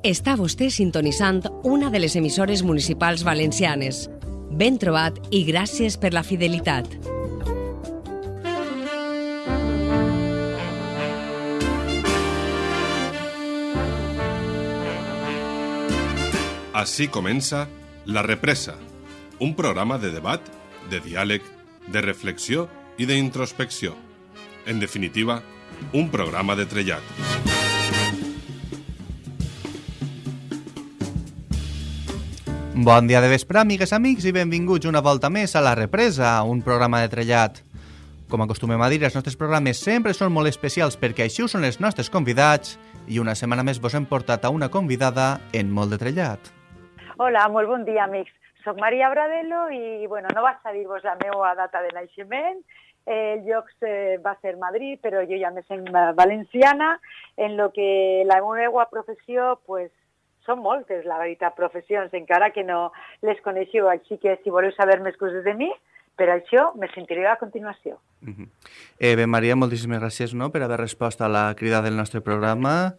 Està vostè sintonitzant una de les emissores municipals valencianes. Ben trobat i gràcies per la fidelitat. Així comença La Represa, un programa de debat, de diàleg, de reflexió i d'introspecció. En definitiva, un programa de trellat. Bon dia de vespre, amigues, amics, i benvinguts una volta més a La Represa, un programa de trellat. Com acostumem a dir, els nostres programes sempre són molt especials perquè així són els nostres convidats i una setmana més vos hem portat a una convidada en molt de trellat. Hola, molt bon dia, amics. Soc Maria Bradelo i, bueno, no vaig a dir-vos la meva data de naixement, el lloc eh, va ser Madrid, però jo ja me sent valenciana, en lo que la meva professió, pues, són moltes, la veritat, professions, encara que no les coneixeu, així que si voleu saber més coses de mi, per això me sentiré a continuació. Uh -huh. eh, bé, Maria, moltíssimes gràcies no, per haver respost a la crida del nostre programa.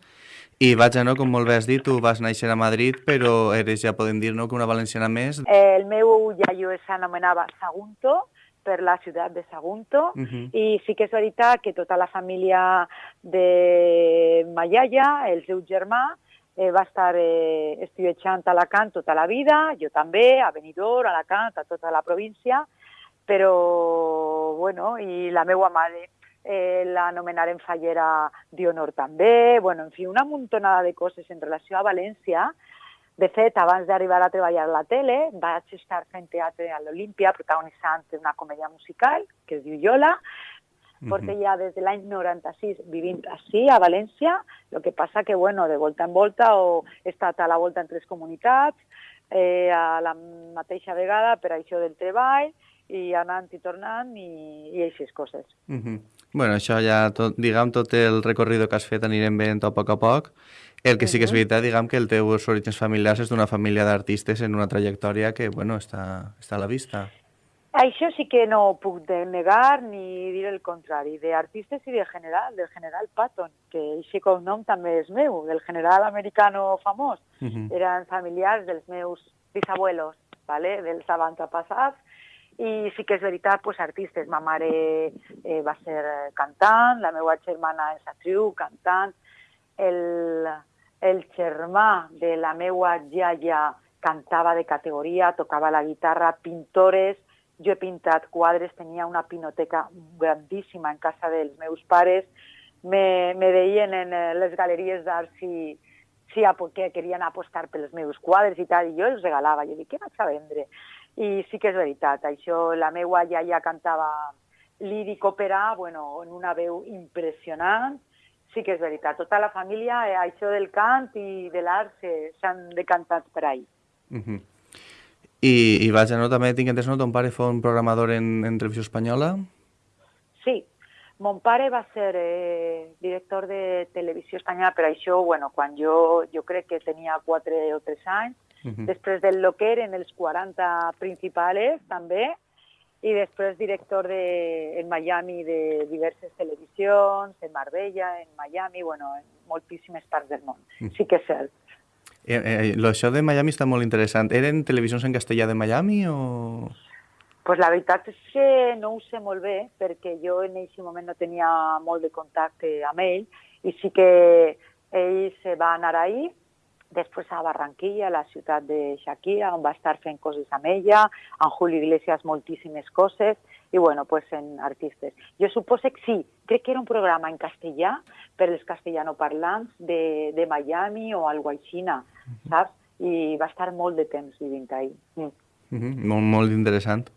I vaja, no, com molt bé has dit, tu vas néixer a Madrid, però eres, ja podem dir, no, que una valenciana més. El meu iaio s'anomenava Sagunto, per la ciutat de Sagunto, uh -huh. i sí que és veritat que tota la família de ma iaia, el seu germà, eh, va estar eh, estudiant a Alacant tota la vida, jo també, a Benidorm, a Alacant, a tota la província, però, bueno, i la meva mare eh, l'anomenaren fallera d'honor també, bueno, en fi, una muntonada de coses en relació a València. De fet, abans d'arribar a treballar a la tele, vaig estar fent teatre a l'Olímpia, protagonitzant una comèdia musical que es diu Yola, Porto ja des de l'any 96 vivint així, a València, el que passa que, bueno, de volta en volta o he estat a la volta en tres comunitats, eh, a la mateixa vegada per això del treball, i anant i tornant i, i aquestes coses. Uh -huh. Bueno, això ja, tot, diguem, tot el recorrido que has fet anirem veient a poc a poc. El que sí que és veritat, diguem, que el teus orígens familiars és d'una família d'artistes en una trajectòria que, bueno, està, està a la vista. Això sí que no puc negar ni dir el contrari. D'artistes i de general, del general Patton, que aquest cognom també és meu, del general americano famós. Uh -huh. Eren familiars dels meus bisabuelos, ¿vale? dels avantpassats, i sí que és veritat, pues, artistes. Ma mare eh, va ser cantant, la meva germana és actriu, cantant, el, el germà de la meva iaia cantava de categoria, tocava la guitarra, pintores, jo he pintat quadres, tenia una pinoteca grandíssima en casa dels meus pares, me, me veien en les galeries d'art si, si que querien apostar pels meus quadres i tal, i jo els regalava. Jo dic, què vaig a vendre? I sí que és veritat, això, la meva iaia cantava líric òpera, bueno, en una veu impressionant, sí que és veritat. Tota la família, eh, això del cant i de l'art s'han decantat per ahí. Uh -huh. I, i vaja, no? també tinc entès, no? Ton pare fou un programador en, en televisió espanyola? Sí, mon pare va ser eh, director de televisió espanyola, però això, bueno, quan jo, jo crec que tenia 4 o 3 anys, uh -huh. després del lo que eren els 40 principals, també, i després director de, en Miami de diverses televisions, en Marbella, en Miami, bueno, en moltíssimes parts del món. Uh -huh. Sí que és cert. Eh, eh, això de Miami està molt interessant. Eren televisions en castellà de Miami o...? Pues la veritat és que no ho sé molt bé, perquè jo en aquest moment no tenia molt de contacte amb ell, i sí que ell se va anar ahir, després a Barranquilla, la ciutat de Shakira, on va estar fent coses amb ella, amb Julio Iglesias moltíssimes coses, i bueno, pues en artistes. Jo suposo que sí, crec que era un programa en castellà per als castellanoparlants de, de Miami o algo així, saps? I va estar molt de temps vivint ahí. Mm. Uh -huh. Molt, molt interessant.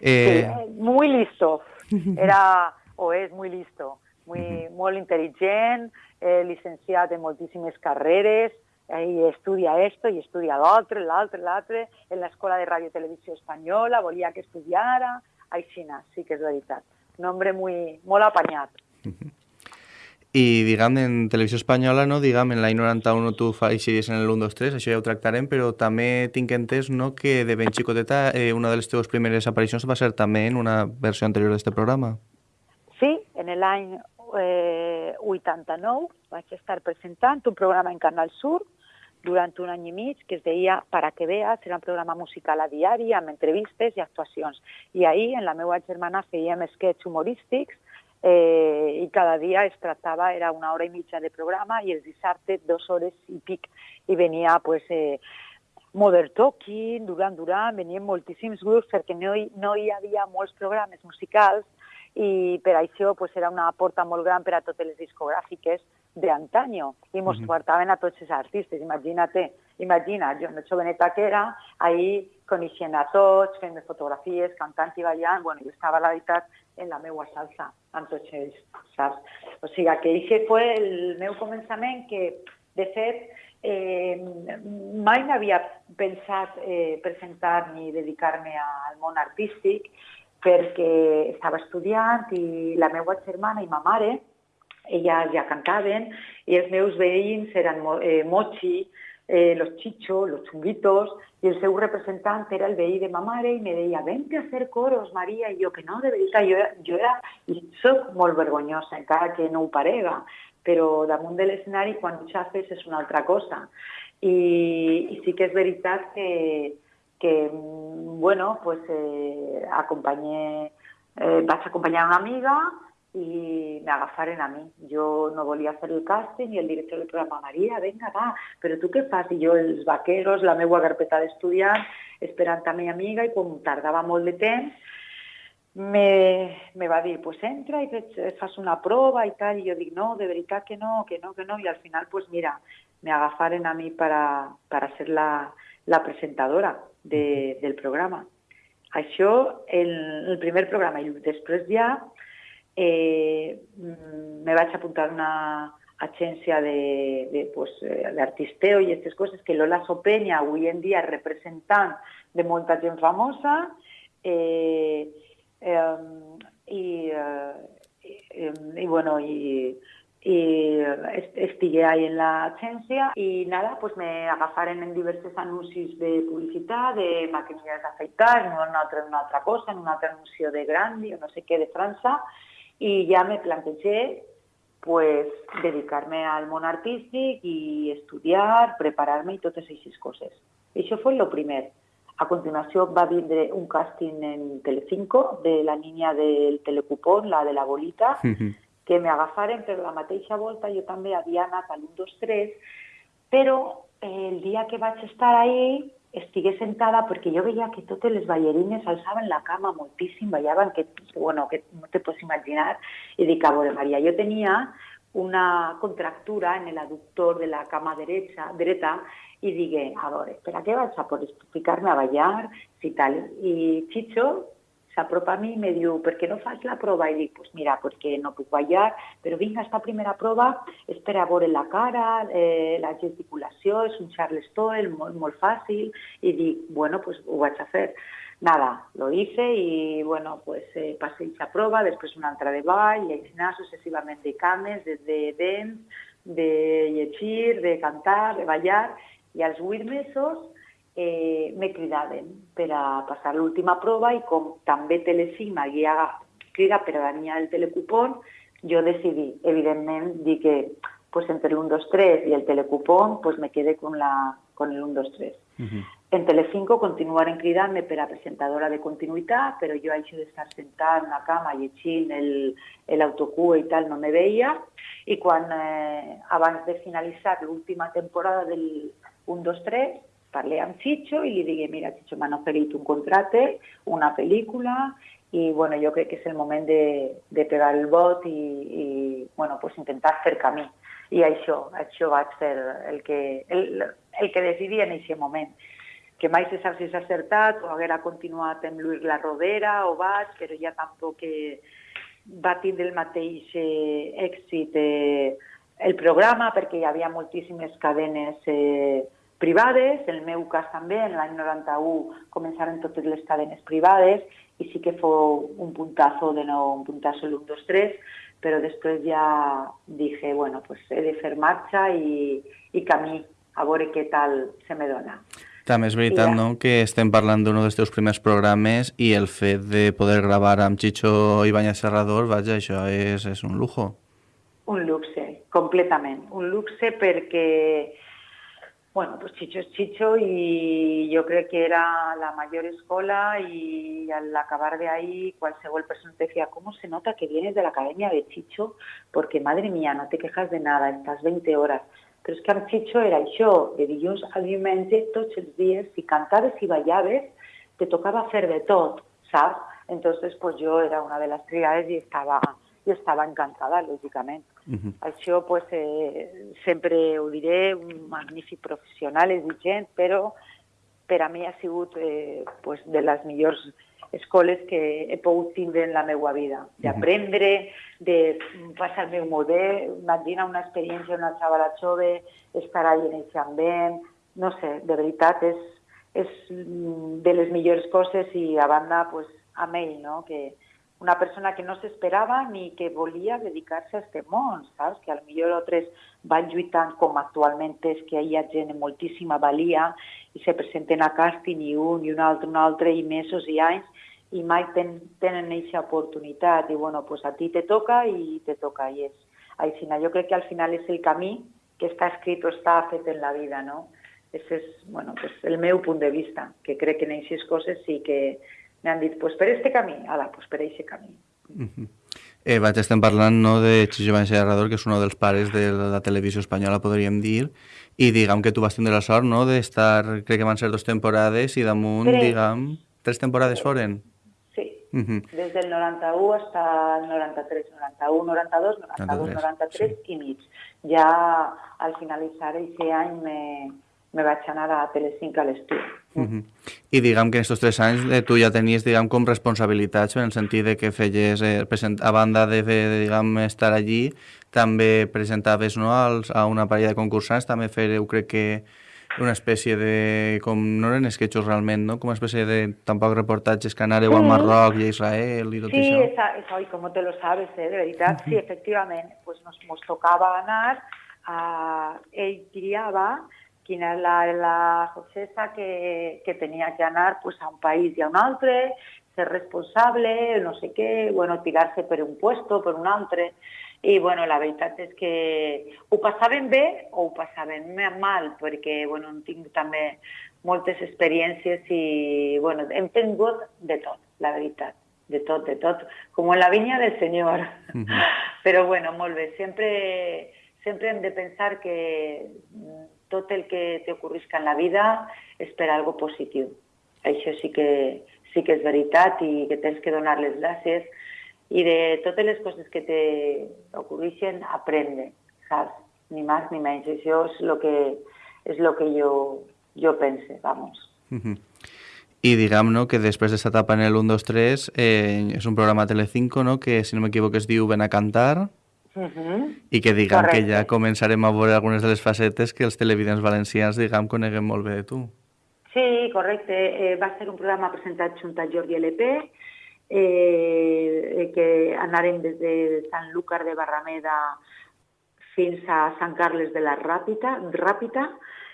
Eh... Sí, muy listo. Era, o és muy listo, muy, uh -huh. molt intel·ligent, eh, licenciat en moltíssimes carreres, eh, i estudia esto i estudia l'altre, l'altre, l'altre, en l'escola de ràdio i televisió espanyola, volia que estudiara, aixina, sí que és veritat. Un home muy, molt apanyat. Uh -huh. I, diguem, en televisió espanyola, no, diguem, en l'any 91 tu feixies en el 1, 2, 3, això ja ho tractarem, però també tinc entès no, que de ben xicoteta eh, una de les teves primeres aparicions va ser també en una versió anterior d'aquest programa. Sí, en l'any eh, 89 vaig estar presentant un programa en Canal Sur durant un any i mig que es deia Para que veas, era un programa musical a diari amb entrevistes i actuacions. I ahir, en la meva germana, fèiem sketch humorístics eh, i cada dia es tractava, era una hora i mitja de programa i els dissabtes dues hores i pic i venia pues, eh, Modern Talking, Duran Duran, venien moltíssims grups perquè no hi, no hi havia molts programes musicals i per això pues, era una porta molt gran per a totes les discogràfiques d'antanyo i mos mm -hmm. portaven a tots els artistes. Imagina't, imagina, jo no joveneta que era, ahir coneixent a tots, fent fotografies, cantant i ballant, bueno, jo estava, la veritat, en la meua salsa, amb tots ells, saps? O sigui, que aquest fue el meu començament que, de fet, eh, mai m'havia pensat eh, presentar ni dedicar-me al món artístic, perquè estava estudiant i la meva germana i ma mare, elles ja cantaven, i els meus veïns eren eh, Mochi, eh, los chichos, los chunguitos, i el seu representant era el veí de ma mare i me deia, vente a hacer coros, Maria, i jo que no, de veritat, jo, jo era, i soc molt vergonyosa, encara que no parega, però damunt de l'escenari, quan ho xafes, és una altra cosa. I, i sí que és veritat que, que bueno, pues, eh, acompanyé, eh, vaig acompanyar una amiga i m'agafaren a mi. Jo no volia fer el càsting i el director del programa, Maria, venga, va, però tu què fas? I jo, els vaqueros, la meva carpeta d'estudiant, esperant a mi amiga, i com tardava molt de temps, me, me va dir, pues entra i fas una prova i tal, i jo dic, no, de veritat que no, que no, que no, i al final, pues mira, me agafaren a mi para, para ser la, la presentadora de, del programa. Això, el, el primer programa, i després ja eh, mm, me vaig apuntar una agència de, de, pues, eh, d'artisteo i aquestes coses, que Lola Sopenya avui en dia és representant de molta gent famosa, eh, eh, i, eh, i, bueno, i, y estigué ahí en la agencia y nada, pues me agafaron en diversos anuncios de publicidad, de maquinillas de afeitar, en una otra, en una otra cosa, en un anuncio de Grandi o no sé qué de Francia y ya me planteé pues dedicarme al món artístic i estudiar, preparar-me i totes aquestes coses. Això fue lo primer. A continuació va vindre un càsting en Telecinco de la niña del telecupón, la de la bolita, uh -huh que m'agafaren per la mateixa volta, jo també havia anat a l'1, 2, 3, però eh, el dia que vaig estar ahí estigué sentada perquè jo veia que totes les ballarines alçaven la cama moltíssim, ballaven, que, bueno, que no te pots imaginar, i dic, a veure, Maria, jo tenia una contractura en el aductor de la cama derecha, dreta i digué, a veure, per a què vaig a poder ficar-me a ballar, si tal. I Chicho, s'apropa a mi i me diu, per què no fas la prova? I dic, pues mira, perquè no puc ballar, però vinga, esta primera prova és per a la cara, eh, la gesticulació, és un charleston molt, molt fàcil, i dic, bueno, pues ho vaig a fer. Nada, lo hice y bueno, pues eh, pasé esa prueba, después una altra de ball y així sucesivament de cames, de, de de llegir, de cantar, de ballar, i als vuit mesos eh, me cridaven per a passar l'última prova i com també Telecinc m'havia cridat per a la niña del telecupón, jo decidí, evidentment, dir que pues, entre el 1, 2, 3 i el telecupón pues, me quedé con, la, con el 1, 2, 3. Uh -huh. En Telecinco continuaren cridant-me per a presentadora de continuïtat, però jo això d'estar sentada en una cama llegint l'autocue i tal no me veia, i quan eh, abans de finalitzar l'última temporada del 1, 2, 3, parlé amb Chicho i li digué, mira, Chicho, m'han oferit un contracte, una pel·lícula, i bueno, jo crec que és el moment de, de pegar el vot i, i bueno, pues intentar fer camí. I això, això vaig fer el que, el, el que decidia en aquest moment que mai se sap si s'ha acertat o haguera continuat amb Luis La Rodera o vaig, però ja tampoc que va tindre el mateix eh, èxit eh, el programa perquè hi havia moltíssimes cadenes eh, privades, en el meu cas també, en l'any 91 començaren totes les cadenes privades i sí que fou un puntazo de nou, un puntazo l'1, 2, 3, però després ja dije, bueno, pues he de fer marxa i, i camí, a veure què tal se me dona. També és veritat, ja. no?, que estem parlant d'un dels teus primers programes i el fet de poder gravar amb Chicho Ibáñez Serrador, vaja, això és, és un lujo. Un luxe, completament. Un luxe perquè Bueno, pues Chicho es Chicho y yo creo que era la mayor escuela y al acabar de ahí, qualsevol persona te decía, ¿cómo se nota que vienes de la academia de Chicho? Porque, madre mía, no te quejas de nada, estás 20 horas. Però és que amb Chicho era això, de dilluns a diumenge, tots els dies, si cantaves i ballaves, te tocava fer de tot, saps? Entonces, pues yo era una de las triades y estaba, y estaba encantada, lógicament. Uh -huh. Això, pues, eh, sempre ho diré, un magnífic professional, és vigent, però per a mi ha sigut eh, pues, de les millors escoles que he pogut tindre en la meva vida, d'aprendre, de passar el meu model, imagina una experiència, una xavala jove, estar allà en aquest ambient, no sé, de veritat és, és de les millors coses i a banda, pues, amb ell, no? que una persona que no s'esperava ni que volia dedicar-se a aquest món, saps? Que potser altres van lluitant com actualment és que hi ha gent amb moltíssima valia i se presenten a càsting i un i un altre, un altre i mesos i anys i mai ten, tenen aquesta oportunitat i bueno, pues a ti te toca i te toca i és així. Jo crec que al final és el camí que està escrit o està fet en la vida, no? Ese és bueno, pues el meu punt de vista, que crec que en aquestes coses sí que m'han dit, pues per este camí, ala, pues per aquest camí. Uh -huh. eh, vaig, estem parlant no, de Chicho Serrador, que és un dels pares de la televisió espanyola, podríem dir, i diguem que tu vas tindre la sort no, d'estar, crec que van ser dues temporades, i damunt, tres. diguem, tres temporades sí. foren. Sí, uh -huh. des del 91 hasta el 93, 91, 92, 92, 93 sí. i mig. Ja al finalitzar aquest any me, me vaig anar a Telecinc a l'estudi. Uh -huh. I diguem que en aquests tres anys eh, tu ja tenies diguem, com responsabilitats en el sentit de que feies, eh, present, a banda de, de diguem, estar allí, també presentaves no, als, a una parella de concursants, també fereu, crec que, una espècie de... com no eren esquetxos realment, no? Com una espècie de tampoc reportatges que anàreu sí. al Marroc i a Israel i tot sí, això. Sí, esa, esa, i com te lo sabes, eh, de veritat, sí, efectivament, pues nos, nos tocava anar a... ell triava quina és la, la Josesa que, que tenia que anar pues, a un país i a un altre, ser responsable, no sé què, bueno, tirar-se per un puesto, per un altre. I bueno, la veritat és que ho passaven bé o ho passaven mal, perquè bueno, tingut també moltes experiències i bueno, hem tingut de tot, la veritat de tot, de tot, com en la vinya del Senyor. Uh -huh. Però bueno, molt bé, sempre, sempre hem de pensar que tot el que t'ocorrisca en la vida és per algo positiu. Això sí que, sí que és veritat i que tens que donar les gràcies i de totes les coses que t'ocorreixen, aprendre, saps? Ni més ni menys. Això és el que, és lo que jo, jo pense, vamos. I diguem no, que després d'aquesta etapa en el 1, 2, 3 eh, és un programa Telecinco no, que, si no m'equivoco, es diu Ven a cantar, Uh -huh. i que diguem Correcte. que ja començarem a veure algunes de les facetes que els televidents valencians, diguem, coneguem molt bé de tu. Sí, correcte. Eh, va ser un programa presentat junt a Jordi LP, eh, que anarem des de Sant Lúcar de Barrameda fins a Sant Carles de la Ràpita, Ràpita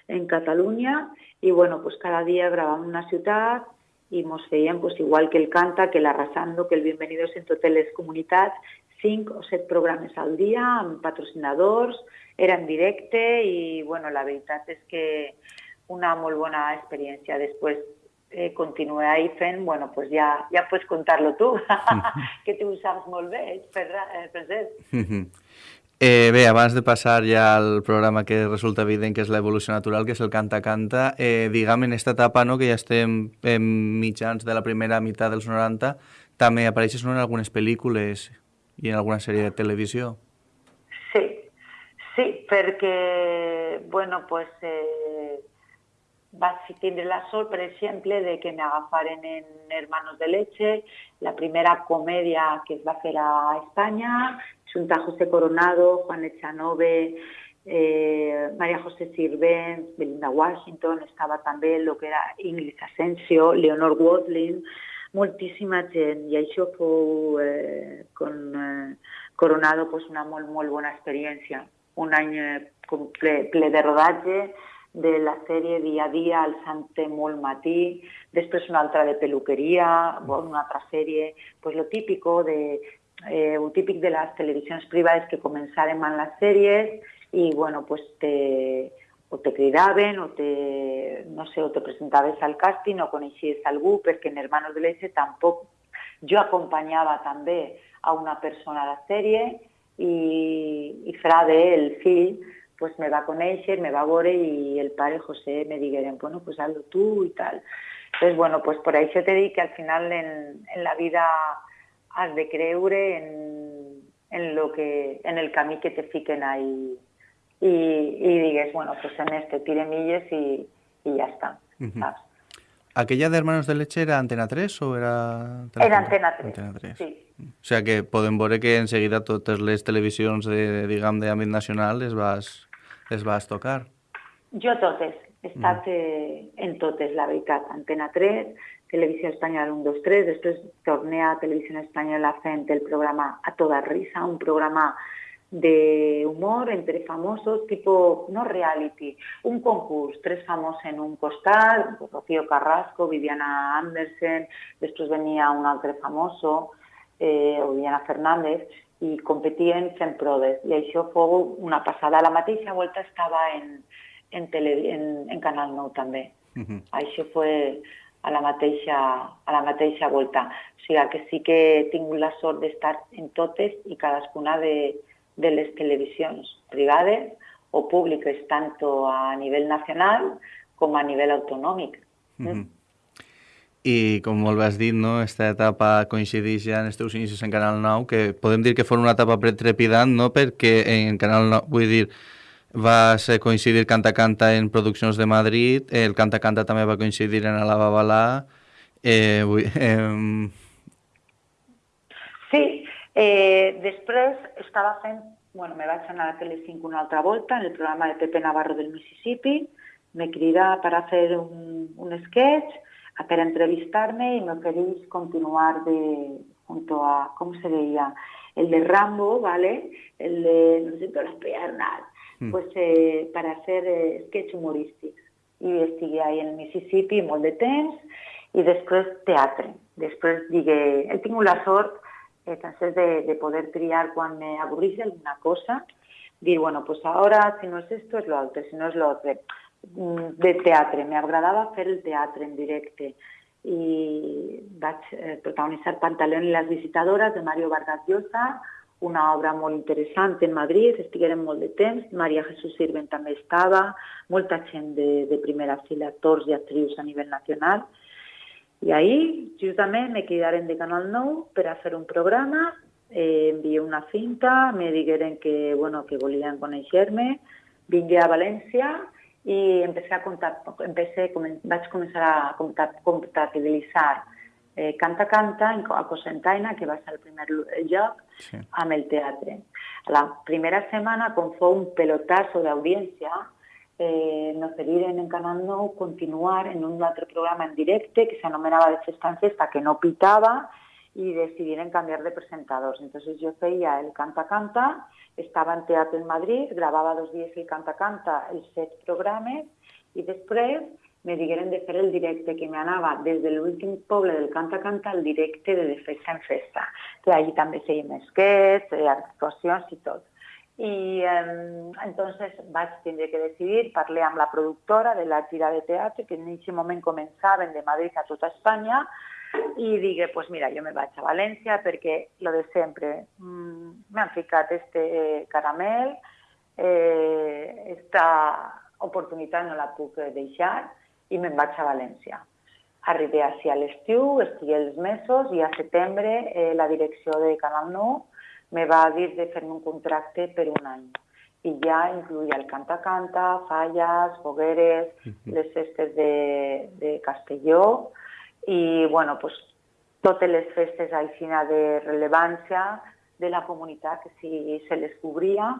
en Catalunya, i bueno, pues cada dia gravàvem una ciutat i mos feien pues, igual que el Canta, que l'Arrasando, que el Bienvenidos en totes les comunitats, cinc o set programes al dia amb patrocinadors, era en directe i bueno, la veritat és que una molt bona experiència. Després eh, continué ahí fent, bueno, pues ja, ja pots contar-lo tu, que tu ho saps molt bé, per, eh, present. Eh, bé, abans de passar ja al programa que resulta evident que és l'evolució natural, que és el canta-canta, eh, diguem en aquesta etapa no, que ja estem en mitjans de la primera meitat dels 90, també apareixes no, en algunes pel·lícules i en alguna sèrie de televisió? Sí, sí, perquè, bueno, pues, eh, vaig la sort, per exemple, de que m'agafaren en Hermanos de Leche, la primera comèdia que es va fer a Espanya, junt a José Coronado, Juan Echanove, eh, María José Sirvent, Belinda Washington, estava també el que era Ingrid Asensio, Leonor Watling, moltíssima gent i això fou eh, con, eh, Coronado pues, una molt, molt bona experiència. Un any eh, ple, ple de rodatge, de la sèrie dia a dia al Sante molt matí, després una altra de peluqueria, una altra sèrie, pues lo típico de, eh, el típic de les televisions privades que començarem amb les sèries i bueno, pues te, o te cridaven o te, no sé, o te presentaves al càsting o coneixies algú, perquè en Hermanos de Leche tampoc... Jo acompanyava també a una persona a la sèrie i, i Frade, el fill, pues me va conèixer, me va veure i el pare José me digueren, bueno, pues hazlo tú i tal. Entonces, bueno, pues por això te dic que al final en, en la vida has de creure en, en, lo que, en el camí que te fiquen ahí i, i digues, bueno, pues en este tire milles i ja està, uh -huh. saps? ¿Aquella de Hermanos de Leche era Antena 3 o era... Era Antena 3, Antena 3. sí. O sea que podem veure que en seguida totes les televisions de, diguem, d'àmbit nacional les vas, les vas tocar. Jo totes, he estat mm. eh, en totes, la veritat. Antena 3, Televisió Espanyola 1, 2, 3, després torné a Televisió Espanyola fent el programa A Toda Risa, un programa de humor entre famosos, tipo, no reality, un concurs, tres famosos en un costat, Rocío Carrasco, Viviana Andersen, després venia un altre famoso, eh, o Viviana Fernández, i competien fent proves. I això fou una passada. La mateixa volta estava en, en, tele, en, en Canal 9 també. Uh -huh. Això fue a la mateixa, a la mateixa volta. O sigui que sí que he tingut la sort d'estar en totes i cadascuna de, de les televisions privades o públiques, tant a nivell nacional com a nivell autonòmic. Mm. I, com molt has dit, no, aquesta etapa coincideix ja en els teus inicis en Canal 9, que podem dir que fos una etapa trepidant, no?, perquè en Canal 9, vull dir, vas coincidir Canta Canta en produccions de Madrid, el Canta Canta també va coincidir en la Babalà, eh, vull, eh, Sí, Eh, després estava fent, bueno, me vaig anar a Telecinco una altra volta en el programa de Pepe Navarro del Mississippi, me crida per a fer un, un sketch, per entrevistar-me i m'ofereix continuar de, junto a, ¿cómo se veía? El de Rambo, ¿vale? El de, no sé, las piernas, mm. pues eh, para hacer eh, sketch humorístics. I estigui ahí en Mississippi molt de temps i després teatre. Després digué, he tingut la sort entonces de, de poder triar cuando me aburrís alguna cosa, dir, bueno, pues ahora si no es esto es lo otro, si no es lo otro. Mm, de teatre, m'agradava fer el teatre en directe i vaig eh, Pantaleón i les visitadores de Mario Vargas Llosa, una obra molt interessant en Madrid, estigueren molt de temps, Maria Jesús Sirven també estava, molta gent de, primera fila, actors i actrius a nivell nacional, i ahir, justament, me cridaren de Canal 9 per a fer un programa, eh, envié una cinta, me digueren que, bueno, que volien conèixer-me, vingué a València i empecé a comptar, empecé, vaig començar a comptabilitzar eh, Canta Canta a Cosentaina, que va ser el primer lloc, sí. amb el teatre. La primera setmana, com fou un pelotazo d'audiència, eh, nos pediren en Canal 9 continuar en un altre programa en directe que s'anomenava de Festa en Festa, que no pitava, i decidiren canviar de presentadors. Entonces jo feia el Canta Canta, estava en teatre en Madrid, gravava dos dies el Canta Canta, els set programes, i després me digueren de fer el directe, que m'anava des de l'últim poble del Canta Canta al directe de, de Festa en Festa, que allí també fèiem esquets, eh, actuacions i tot. I eh, entonces vaig tindre que decidir, parlé amb la productora de la gira de teatre, que en aquest moment començaven de Madrid a tota Espanya, i digué, pues mira, jo me vaig a València perquè lo de sempre, mm, m'han ficat este caramel, eh, esta oportunitat no la puc deixar i me'n vaig a València. Arribé així a l'estiu, estigué els mesos i a setembre eh, la direcció de Canal 9 me va dir de fer un contracte per un any. I ja incluïa el canta-canta, falles, fogueres, uh -huh. les festes de, de Castelló i, bueno, pues, totes les festes aixina de rellevància de la comunitat que si se les cobria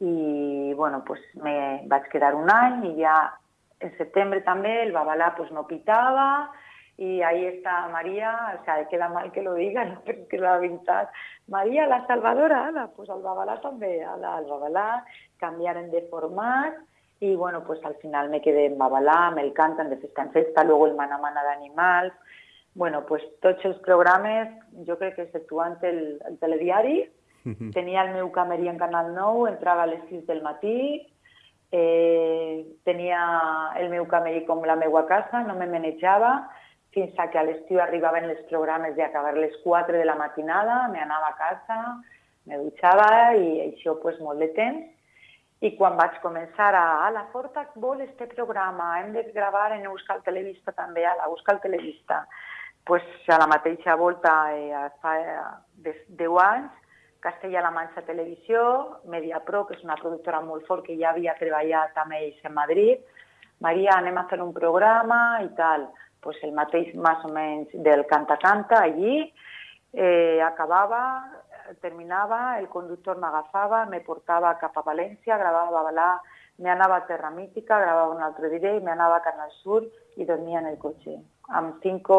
i, bueno, pues, me vaig quedar un any i ja en setembre també el Babalà pues, no pitava y ahí está María, o sea, queda mal que lo diga, no, pero es que la veritat. María, la salvadora, Ana, pues al Babalà també, al Babalà, canviaren de format, y bueno, pues al final me quedé en Babalà, me el cantan de festa en festa, luego el Mana Mana d'Animals, bueno, pues tots els programes, jo crec que exceptuant el, el telediari, tenia el meu camerí en Canal 9, entrava a les 6 del matí, eh, tenia el meu camell com la meua casa, no me manejava, fins a que a l'estiu arribaven els programes d'acabar les 4 de la matinada, me anava a casa, me dutxava i això pues, molt de temps. I quan vaig començar a, a la Forta vol este programa, hem de gravar en Euskal Televista també, a la Euskal Televista. pues, a la mateixa volta, eh, fa 10 anys, Castella-La Manxa Televisió, Mediapro, que és una productora molt fort que ja havia treballat amb ells en Madrid. Maria, anem a fer un programa i tal. Pues el mateix més o menys del canta-canta allí, eh, acabava, terminava, el conductor m'agafava, me portava cap a València, gravava Balà, me anava a Terra Mítica, gravava un altre dia i me anava a Canal Sur i dormia en el cotxe. Amb cinco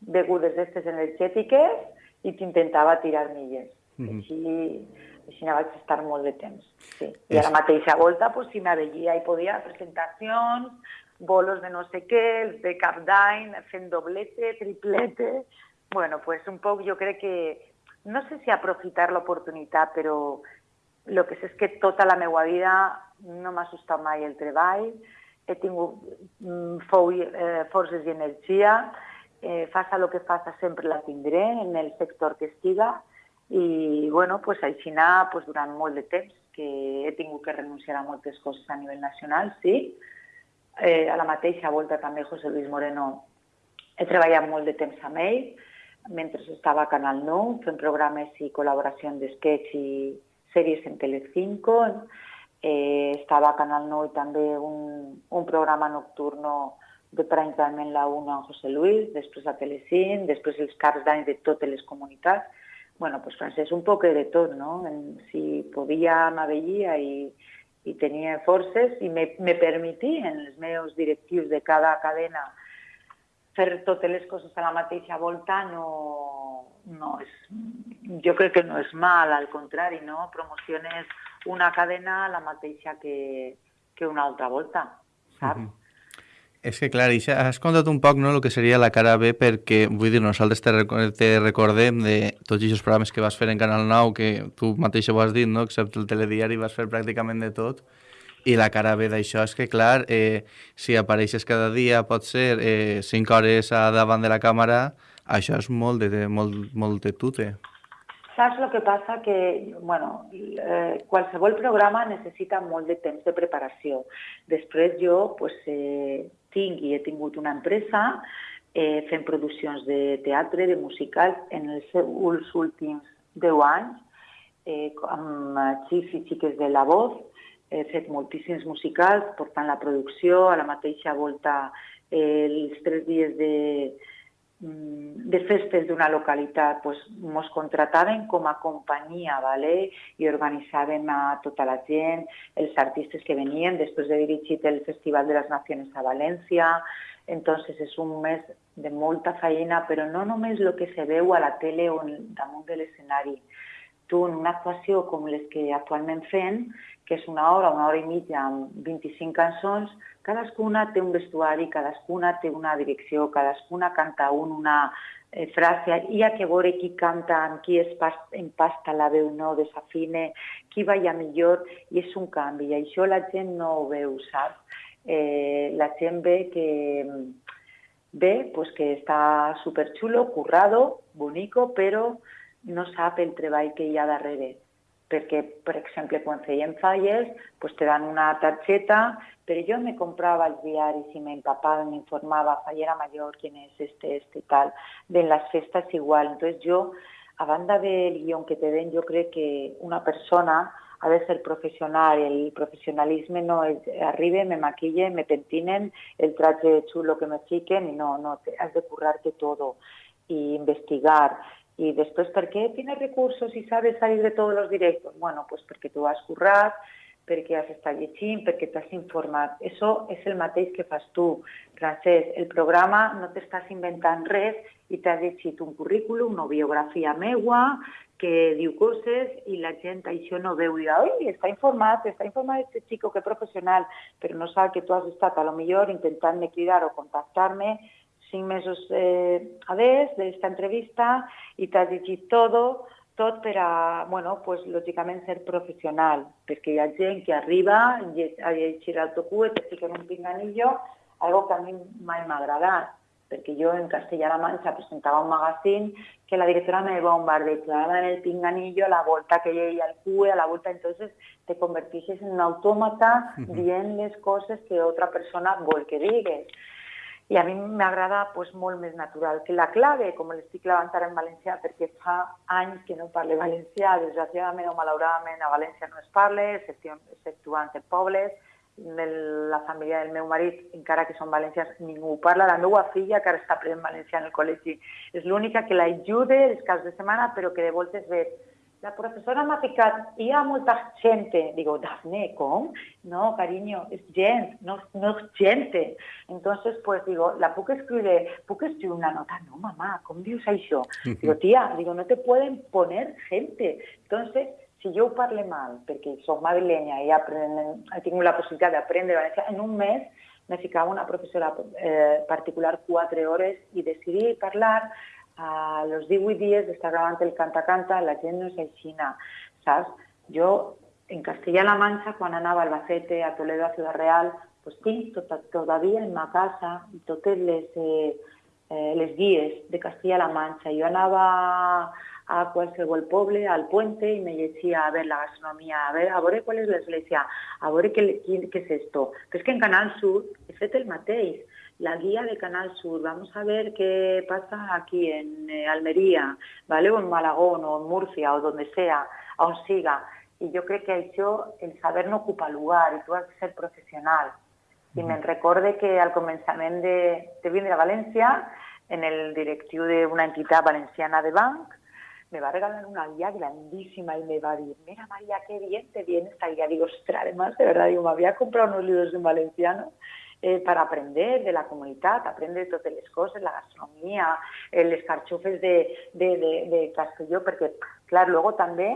begudes d'estes energètiques i t'intentava tirar milles. Mm -hmm. Així, així vaig estar molt de temps. Sí. I a la mateixa volta, pues, si m'aveia i podia presentacions, bolos de no sé què, els de cap d'any, fent doblete, triplete... Bueno, pues un poc jo crec que, no sé si aprofitar l'oportunitat, però el que sé és que tota la meva vida no m'ha assustat mai el treball, he tingut mm, fou, eh, forces i energia, eh, faça el que faça sempre la tindré en el sector que estiga, i bueno, pues, així anar pues, durant molt de temps, que he tingut que renunciar a moltes coses a nivell nacional, sí. Eh, a la mateixa volta també José Luis Moreno he treballat molt de temps amb ell, mentre estava a Canal 9, fent programes i col·laboració d'esquets i sèries en Telecinco. Eh, estava a Canal 9 i també un, un programa nocturno de prime time en la 1 amb José Luis, després a Telecint, després els caps d'any de totes les bueno, pues Francesc un poc de tot, no? Si podia, m'avellia i, i tenia forces i me, me permetien els meus directius de cada cadena fer totes les a la mateixa volta no, no és, jo crec que no és mal, al contrari, no? Promociones una cadena la mateixa que, que una altra volta, saps? Uh -huh. És que, clar, has contat un poc no, el que seria la cara B, perquè, vull dir, nosaltres te, te recordem de tots aquests programes que vas fer en Canal 9, que tu mateix ho has dit, no? excepte el telediari, vas fer pràcticament de tot, i la cara B d'això és que, clar, eh, si apareixes cada dia, pot ser eh, 5 hores davant de la càmera, això és molt de, molt, molt de tute. Saps el que passa? Que bueno, eh, qualsevol programa necessita molt de temps de preparació. Després jo pues, eh, tinc i he tingut una empresa eh, fent produccions de teatre, de musicals, en els, els últims 10 anys, eh, amb xics i xiques de la voz, he fet moltíssims musicals, portant la producció, a la mateixa volta eh, els tres dies de, de festes d'una localitat pues, mos contrataven com a companyia ¿vale? i organitzàvem a tota la gent, els artistes que venien, després de dirigir el Festival de les Nacions a València, entonces és un mes de molta feina, però no només el que se veu a la tele o damunt de l'escenari. Tu, en una actuació com les que actualment fem, que és una hora, una hora i mitja amb 25 cançons, cadascuna té un vestuari, cadascuna té una direcció, cadascuna canta un, una eh, frase, hi ha que veure qui canta, amb qui es empasta la veu, no desafine, qui balla millor, i és un canvi, i això la gent no ho veu, saps? Eh, la gent ve que ve pues que està superxulo, currado, bonico, però no sap el treball que hi ha darrere perquè, per exemple, quan feien falles, pues te dan una targeta, però jo me comprava els diaris i m'empapava, m'informava, fallera mayor, quién es este, este, tal, de las festas igual. Entonces yo, a banda del guion que te den, yo creo que una persona ha de ser profesional, el profesionalisme no es arribe, me maquille, me pentinen, el traje chulo que me fiquen, y no, no, has de currarte todo y investigar. Y después, ¿por qué tienes recursos y sabes salir de todos los directos? Bueno, pues porque tú has currat, perquè has estat llegint, perquè t'has informat. Això és el mateix que fas tu, Francesc. El programa no t'estàs inventant res i t'has llegit un currículum, una biografia meua, que diu coses i la gent això no veu i oi, està informat, està informat aquest xico que professional, però no sap que tu has estat a lo millor intentant-me cridar o contactar-me cinc mesos eh, a des d'esta entrevista i t'has llegit tot tot per a, bueno, pues, lògicament ser professional, perquè hi ha gent que arriba a llegir el tocu i te fiquen un pinganillo, algo que a mi mai m'ha agradat, perquè jo en Castellà-La Manxa presentava un magazín que la directora me bombardeaba en el pinganillo a la volta que ella al cue, a la volta, entonces te convertixes en un autómata dient les coses que otra persona vol que digues. I a mi m'agrada pues, molt més natural que la clave, com l'estic clavant ara en valencià, perquè fa anys que no parle valencià, desgraciadament o malauradament a València no es parla, exceptuant en pobles, la família del meu marit, encara que són valencians, ningú parla. La meva filla, que ara està aprenent valencià en el col·legi, és l'única que l'ajuda els caps de setmana, però que de voltes ve la professora m'ha ficat, hi ha molta gent. Digo, Dafne, ¿com? No, cariño, es gent, no, no gente. Entonces, pues digo, la puc escriure, puc escriure una nota? No, mamá, com dius això? Digo, tía, digo, no te pueden poner gente. Entonces, si jo ho parle mal, perquè soc madrilenya i aprenen, tingut la possibilitat d'aprendre valencià, en un mes me ficava una professora eh, particular quatre hores i decidir parlar a los 18 dies d'estar gravant el canta-canta, la gent no és aixina, saps? Jo, en Castilla-La Mancha, quan anava a Albacete, a Toledo, a Ciudad Real, pues tinc tot, todavía en ma casa totes les, eh, eh, les guies de Castilla-La Mancha. Jo anava a qualsevol poble, al puente, i me llegia a ver la gastronomia, a ver, a veure qual és l'església, a veure què, què, què és esto. Però és que en Canal Sur he fet el mateix. La guía de Canal Sur, vamos a ver qué pasa aquí en eh, Almería, ¿vale? o en Malagón, o en Murcia, o donde sea, on siga. I jo crec que això, el saber no ocupa lugar, i tu has de ser professional. I me'n recorde que al començament de, de vindre a València, en el directiu d'una entitat valenciana de banc, me va a regalar una guía grandísima y me va a decir, mira María, qué bien te viene esta guía. Digo, ostras, además, de verdad, digo, me había comprado unos libros en valenciano eh, para aprender de la comunidad, aprender de totes les coses, la gastronomia, eh, les carxofes de, de, de, de Castelló, perquè, clar, luego també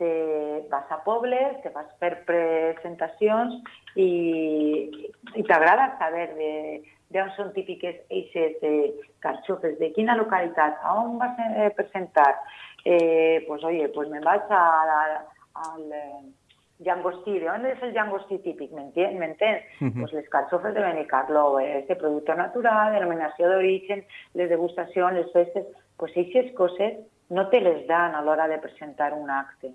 te vas a pobles, te vas per presentacions i, i t'agrada saber de, d'on són típiques eixes de carxofes, de quina localitat, a on vas a eh, presentar, eh, pues oye, pues me vaig a, al llangostí. ¿De dónde es el llangostí típic? ¿Me entiendes? Uh -huh. Pues les carxofes de Benicarlo, este producto natural, denominació d'origen, les degustacions, les festes, pues aquestes coses no te les dan a l'hora de presentar un acte,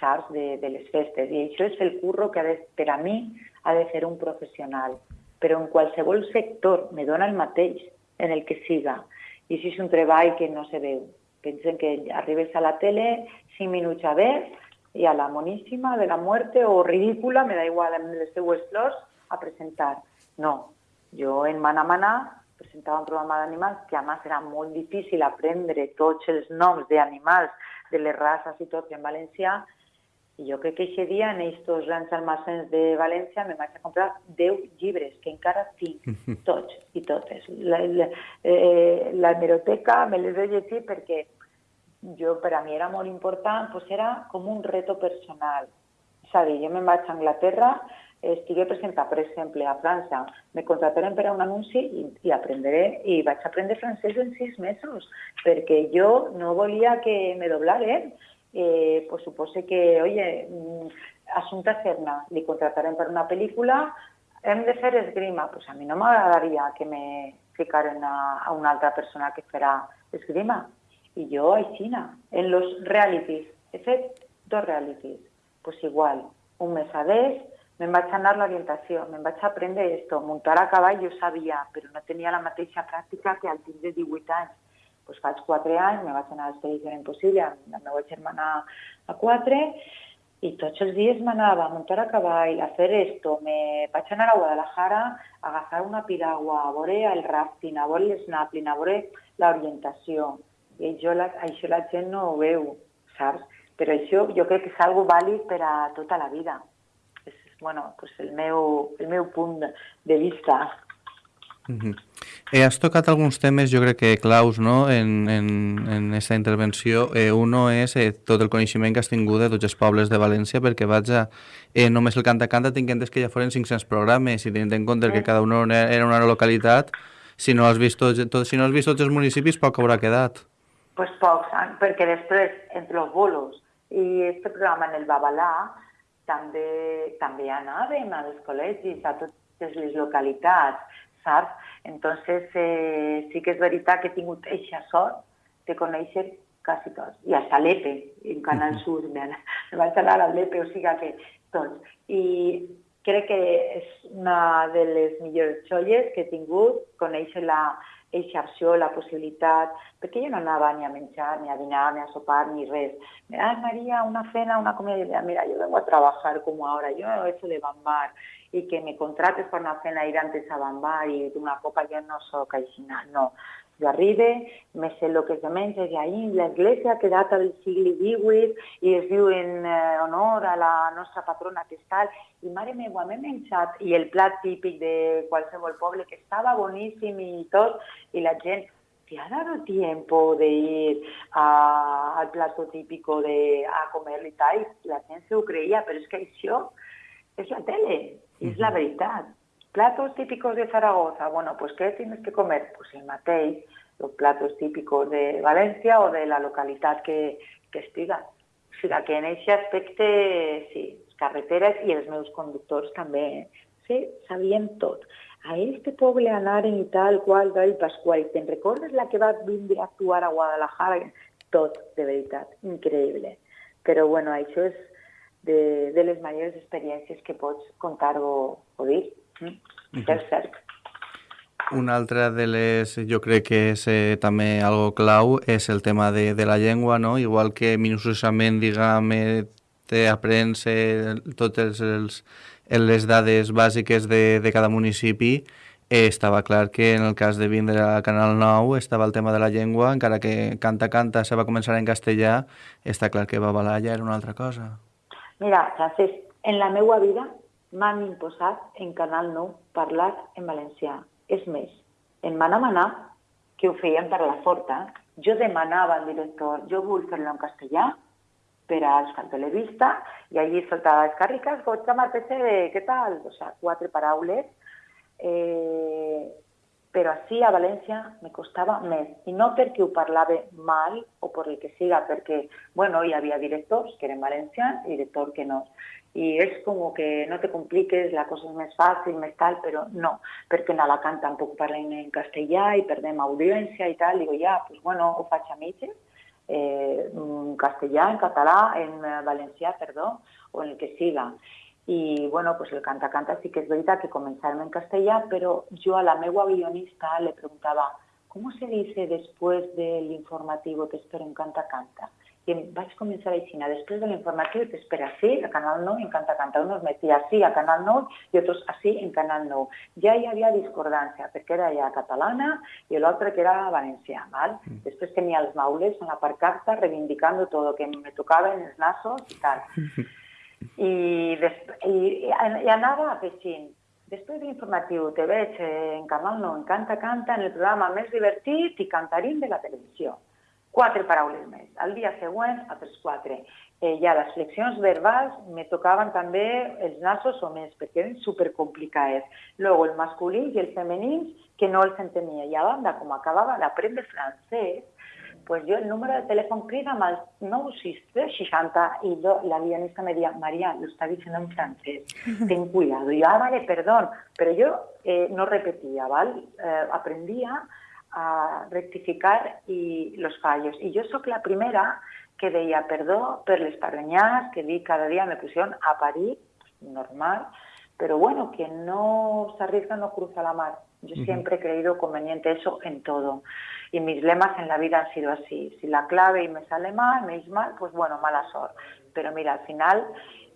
saps, de, de les festes. I això és el curro que ha de, per a mi ha de fer un professional. Però en qualsevol sector me dona el mateix en el que siga. I si és un treball que no se veu, Pensen que arribes a la tele, cinc minuts a ver, i a la moníssima de la muerte o ridícula, me da igual, les seues flors, a presentar. No, jo en Mana Mana presentava un programa d'animals que a més era molt difícil aprendre tots els noms d'animals, de les races i tot en valencià, i jo crec que aquest dia, en aquests grans almacens de València, me vaig a comprar 10 llibres, que encara tinc, tots i totes. La, la, eh, la hemeroteca me les he llegit perquè jo, per a mi era molt important, pues era com un reto personal. És a dir, jo a Anglaterra, estigué presentat, per exemple, a França, me contrataren per a un anunci i, i aprendré, i vaig aprendre francès en sis mesos, perquè jo no volia que me doblaren, eh, pues supose que, oye, mm, Asunta Serna, li contratarem per una pel·lícula, hem de fer esgrima. Pues a mi no m'agradaria que me ficaren a, una altra persona que farà esgrima. I jo, aixina, en los realities, he dos realities, pues igual, un mes a des, me'n vaig anar a l'orientació, me'n vaig aprendre esto, muntar a cavall jo sabia, però no tenia la mateixa pràctica que al tindre 18 anys pues faig quatre anys, me vaig anar a l'expedició impossible amb la meva germana a quatre, i tots els dies m'anava a muntar a cavall, a fer esto, me vaig anar a Guadalajara a agafar una piragua, a veure el rafting, a veure l'esnapping, a veure l'orientació. I això la, això la gent no ho veu, saps? Però això jo crec que és algo vàlid per a tota la vida. És, bueno, pues el, meu, el meu punt de vista. Mm -hmm. eh, has tocat alguns temes, jo crec que claus no? en, en, en aquesta intervenció. Eh, uno és eh, tot el coneixement que has tingut de tots els pobles de València, perquè vaig a... Eh, només el canta-canta tinc entès que ja foren 500 programes i tenint en compte que cada un era una localitat, si no has vist tots, tot, si no has vist tots els municipis, poc haurà quedat. Pues pocs, perquè després, entre els bolos i aquest programa en el Babalà, també, també anàvem als col·legis, a totes les localitats, saps? Entonces, eh, sí que és veritat que he tingut eixa sort de conèixer quasi tots. I a Salepe, en Canal Sur, me, me vaig anar a Lepe, o sigui que tots. I crec que és una de les millors xolles que he tingut, conèixer la, eixa opció, la possibilitat, perquè jo no anava ni a menjar, ni a dinar, ni a sopar, ni res. Ay, María, una cena, una comida. Mira, yo vengo a trabajar como ahora, yo he hecho de bambar, y que me contrates para una cena ir antes a bambar y una copa, yo no soy caixina, no. Jo arribe, me sé el que es de menja, i ahir l'església que data del segle XVIII i es diu en eh, honor a la nostra patrona que és tal, i mare meva, m'he menjat, i el plat típic de qualsevol poble, que estava boníssim i tot, i la gent, ¿te ha dado tiempo de ir a, al plato típico de, a comer y tal? La gent se ho creia, però és que això és la tele, és la veritat. Platos típicos de Zaragoza. Bueno, pues ¿qué tienes que comer? Pues el mateix, los platos típicos de València o de la localitat que, que estiga. O sigui que en aquest aspecte, sí, carreteres i els meus conductors també, eh? sí, sabien tot. A este poble anaren i tal, qual, tal, Pasqual, te'n recordes la que va vindre a actuar a Guadalajara? Tot, de veritat, increïble. Però, bueno, això és de, de les majors experiències que pots contar o, o dir. És cert. Una altra de les, jo crec que és eh, també algo clau, és el tema de, de la llengua, no? Igual que minuciosament, diguem, eh, t'aprens eh, totes els, les dades bàsiques de, de cada municipi, eh, estava clar que en el cas de vindre a Canal 9 estava el tema de la llengua, encara que Canta Canta se va començar en castellà, està clar que Babalà ja era una altra cosa. Mira, Francesc, en la meva vida m'han imposat en Canal 9 parlar en valencià. És més, em van demanar que ho feien per la forta. Jo demanava al director, jo vull fer-lo en castellà per a Euskal Televista i allí soltava les càrriques, goig de què tal? O sea, quatre paraules. Eh, però així a València me costava més, i no perquè ho parlava mal o per el que siga, perquè, bueno, hi havia directors que eren valencians i directors que no. I és com que no te compliques, la cosa és més fàcil, més tal, però no, perquè en Alacant tampoc parlem en castellà i perdem audiència i tal, digo, ja, pues bueno, ho faig a mitges, eh, en castellà, en català, en valencià, perdó, o en el que siga. I, bueno, pues el canta-canta sí que és veritat que començàvem en castellà, però jo a la meva guionista le preguntava ¿cómo se dice después del informativo te espero en canta-canta? I em vaig començar així, després de l'informatiu t'espera així, a Canal 9 en Canta Canta. Unos metia així a Canal 9 i otros així en Canal 9. Ja hi havia discordància, perquè era ja catalana i l'altre que era valencià. ¿val? Mm. Després tenia els maules en la parcarta reivindicando todo, que me tocaven els nassos i tal. I, i, i anava afegint, després de l'informatiu te veig en Canal 9 en Canta Canta en el programa més divertit i cantarín de la televisió quatre paraules més. Al dia següent, altres quatre. Eh, ja les flexions verbals me tocaven també els nassos o més, perquè eren supercomplicades. Luego el masculí i el femení, que no els entenia. I a banda, com acabava d'aprendre francès, pues yo el número de teléfono crida al 96360 y lo, la guionista me decía, María, lo está diciendo en francés, ten cuidado. Y yo, ah, vale, perdón, pero yo eh, no repetía, ¿vale? Eh, aprendía a rectificar i los fallos. I jo sóc la primera que deia perdó per les parrenyars que dic cada dia me pusieron a parir, normal, pero bueno, quien no se arriesga no cruza la mar. Yo uh -huh. siempre he creído conveniente eso en todo. Y mis lemas en la vida han sido así. Si la clave y me sale mal, me es mal, pues bueno, mala sort. Pero mira, al final,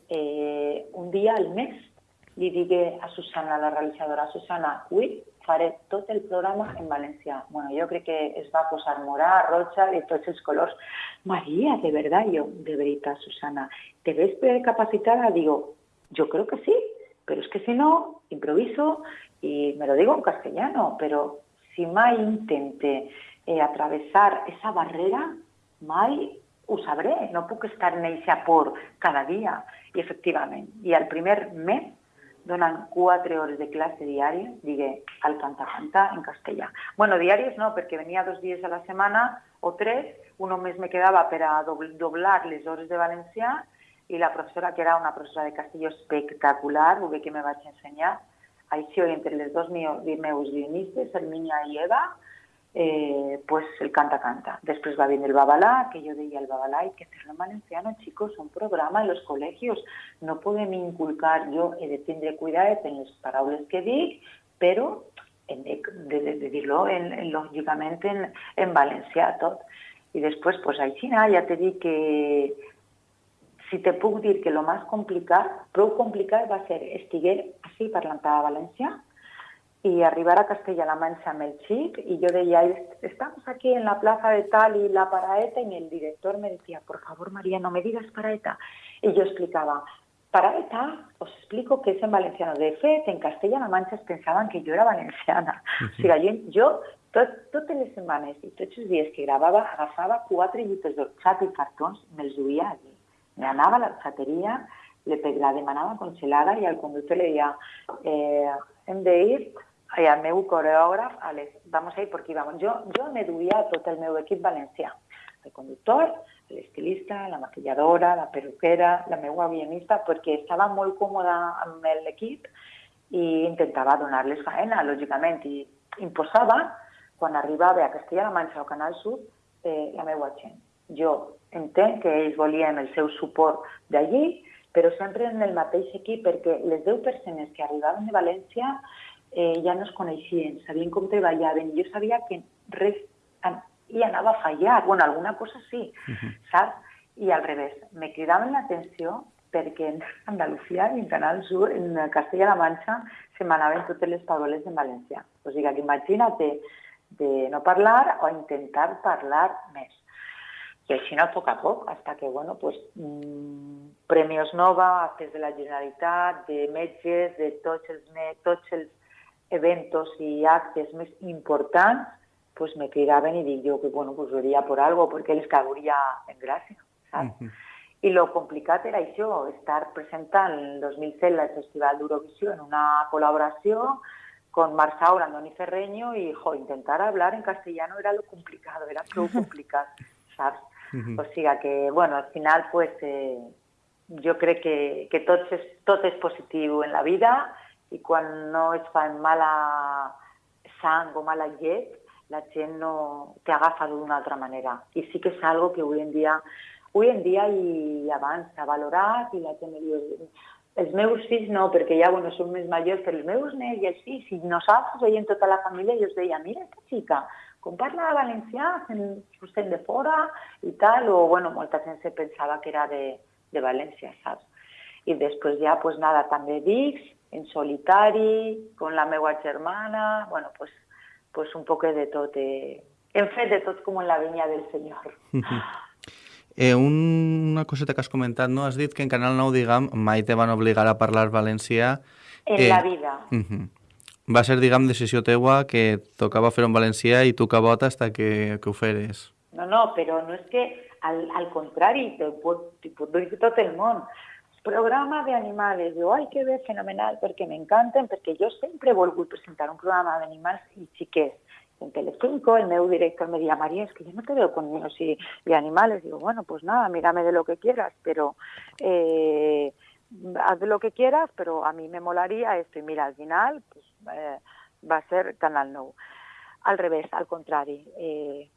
eh, un día al mes, li digué a Susana, la realitzadora, Susana, ui, faré tot el programa en valencià. Bueno, jo crec que es va posar morà, roja i tots els colors. Maria, de verdad, jo, de veritat, Susana, ¿te ves capacitada? Digo, yo creo que sí, pero es que si no, improviso y me lo digo en castellano, pero si mai intente eh, atravesar esa barrera, mai ho sabré, no puc estar en eixa por cada dia. I efectivament, i el primer mes donen quatre hores de classe diària, digué, al canta-canta en castellà. Bueno, diàries no, perquè venia dos dies a la setmana o tres, un només me quedava per a doblar les hores de valencià i la professora, que era una professora de castelló espectacular, ho bé que me vaig ensenyar, així entre les dos meus guionistes, Hermínia i Eva, eh, pues el canta-canta. Después va bien el babalá, que yo decía el babalá hay que hacerlo en valenciano, chicos, un programa en los colegios. No podem inculcar, jo he de tindre en les paraules que dic, però hem de, de, en, en, lògicament en, en valencià tot. I després, pues, així, ja te dic que si te puc dir que lo més complicat, prou complicat va ser estiguer així parlant a valencià, y arribar a Castella-La Mancha amb el xic y yo decía, estamos aquí en la plaza de tal y la paraeta y el director me decía, por favor María, no me digas paraeta. Y yo explicaba, paraeta, os explico que es en valenciano. De fet, en Castella-La Mancha pensaven que jo era valenciana. Uh -huh. O sigui, jo, jo tot, totes les setmanes i tots els dies que gravava agafava quatre llibres d'orxat i cartons i me'ls duia allí. Me anava a l'orxateria, la demanava congelada i al conductor le deia eh, hem d'ir i el meu coreògraf, a les, vamos a ir por aquí vamos. Jo, jo me duia tot el meu equip valencià. El conductor, l'estilista, la maquilladora, la peruquera, la meva guionista, perquè estava molt còmoda amb l'equip i intentava donar-les faena, lògicament, i imposava, quan arribava a Castella-La Manxa o Canal Sud, eh, la meva gent. Jo entenc que ells volien el seu suport d'allí, però sempre en el mateix equip, perquè les 10 persones que arribaven de València eh, ja no es coneixien, sabien com treballaven. Jo sabia que res hi anava a fallar, bueno, alguna cosa sí, uh -huh. saps? I al revés, me cridaven l'atenció perquè en Andalusia i en Canal Sur, en Castella-La Manxa, se m'anaven totes les paraules en valencià. O sigui que imagina't de, de no parlar o intentar parlar més. I així no, a poc a poc, hasta que, bueno, pues, mmm, Premios Nova, actes de la Generalitat, de metges, de tots els, tots els eventos i actes més importants, pues me cridaven i dic jo que bueno, pues veria por algo, perquè els cauria en gràcia, saps? Uh -huh. I lo complicat era això, estar presentant el 2007 el Festival d'Eurovisió en una col·laboració con Marsaura, Andoni Ferreño y jo, intentar hablar en castellano era lo complicado, era prou complicat, saps? Uh -huh. O sigui que, bueno, al final, pues, eh, jo crec que, que tot, és, tot és positiu en la vida i quan no es fa mala sang o mala llet, la gent no t'agafa d'una altra manera. I sí que és algo que avui en dia, avui en dia i abans s'ha valorat i la gent diu els meus fills no, perquè ja bueno, són més majors, però els meus nens i els fills, i nosaltres veiem tota la família i us deia, mira aquesta xica, com parla valencià, sent de fora i tal, o bueno, molta gent se pensava que era de, de València, saps? I després ja, pues nada, també dics, en solitari, con la meva germana, bueno, pues, pues un poc de tot. Eh, hem fet de tot com en la vinya del Senyor. Eh, una coseta que has comentat, no? Has dit que en Canal 9, diguem, mai te van obligar a parlar valencià. En eh, la vida. Uh -huh. Va ser, diguem, decisió teua que tocava fer en valencià i tu hasta que, que. No, no, però no és que, al, al contrari, te pot, te pot dir tot el món programa de animales. Digo, ay, que bé, fenomenal, perquè m'encanten, perquè jo sempre he volgut presentar un programa d'animals i xiquets. En Telecinco, el meu director me decía, María, es que yo no te veo con niños y, y animales. Digo, bueno, pues nada, mírame de lo que quieras, pero eh, haz lo que quieras, pero a mí me molaría esto. Y mira, al final pues, eh, va a ser Canal Nou. Al revés, al contrari. Eh,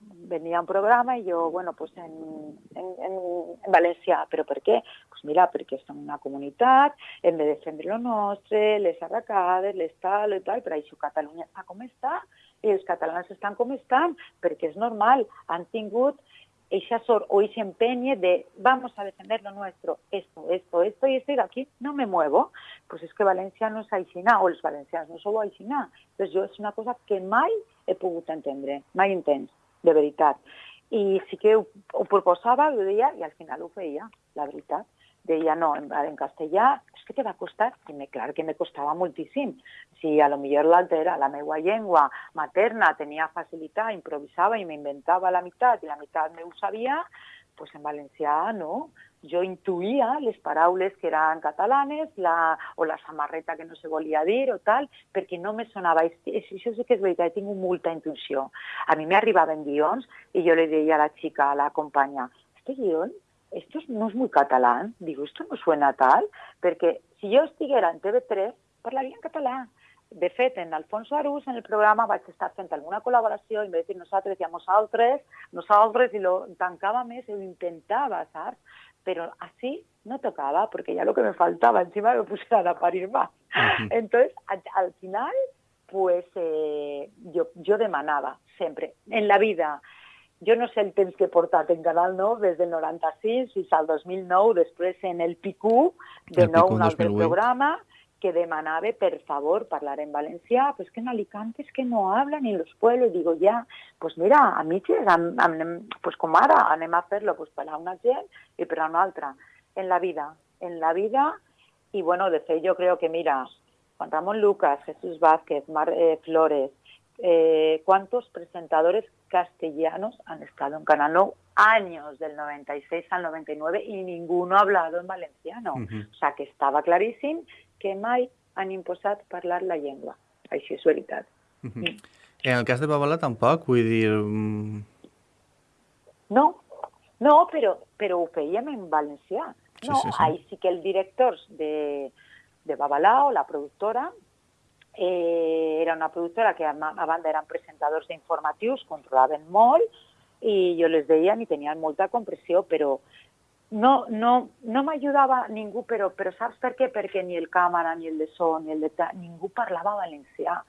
venía un programa y yo, bueno, pues en, en, en Valencià, però per què? Pues mira, perquè som una comunitat, hem de defendre lo nostre, les arracades, les tal i tal, però això Catalunya està com està i els catalans estan com estan, perquè és normal, han tingut ese sort o ese empeño de vamos a defender lo nuestro, esto, esto, esto y esto, aquí no me muevo. Pues es que Valencia no és aixina, o els valencians no sou aixina. Pues jo és una cosa que mai he pogut entendre, mai entens de veritat. I sí que ho, ho proposava, ho deia, i al final ho feia, la veritat. Deia, no, en, en castellà, és que te va costar, i me, clar que me costava moltíssim. Si a lo millor l'altra era la meva llengua materna, tenia facilitat, improvisava i m'inventava la meitat, i la meitat me ho sabia, pues en valencià no. jo intuïa les paraules que eren catalanes la, o la samarreta que no se volia dir o tal, perquè no me sonava. Això sí que és veritat, he tingut molta intuïció. A mi m'arribaven guions i jo li deia a la xica, a la companya, este guión, esto no es muy catalán. Digo, esto no suena tal, perquè si jo estiguera en TV3, parlaria en català. De fet, en Alfonso Arús, en el programa, vaig estar fent alguna col·laboració, i vez de dir nosaltres, decíamos altres, nosaltres, i lo tancava més, i ho intentava, saps? pero así no tocaba, porque ya lo que me faltaba, encima me pusieron a parir más. Uh -huh. Entonces, al, al, final, pues eh, yo, yo demanava sempre, en la vida, jo no sé el temps que he portat en Canal 9 des del 96 fins al 2009, després en el PICU, de el nou un altre programa, que demanava, per favor, parlar en valencià, pues que en Alicante es que no hablan en los pueblos. Digo, ya, pues mira, a mi pues com ara, anem a fer-lo pues, per a una gent i per a una altra. En la vida, en la vida, i bueno, de fet, jo creo que, mira, Juan Ramón Lucas, Jesús Vázquez, Mar eh, Flores, eh, ¿cuántos presentadores castellanos han estado en Canal 9 años, del 96 al 99, y ninguno ha hablado en valenciano? Uh -huh. O sea, que estava claríssim que mai han imposat parlar la llengua. Això és veritat. Uh -huh. mm. En el cas de Babalà tampoc, vull dir... Mm... No, no, però, però ho fèiem en valencià. No, sí, sí, sí. ahí sí que el director de, de Babalà o la productora eh, era una productora que a, a banda eren presentadors d'informatius, controlaven molt i jo les deia i tenien molta compressió, però no, no, no m'ajudava ningú, però, però saps per què? Perquè ni el càmera, ni el de so, ni el de... ningú parlava valencià.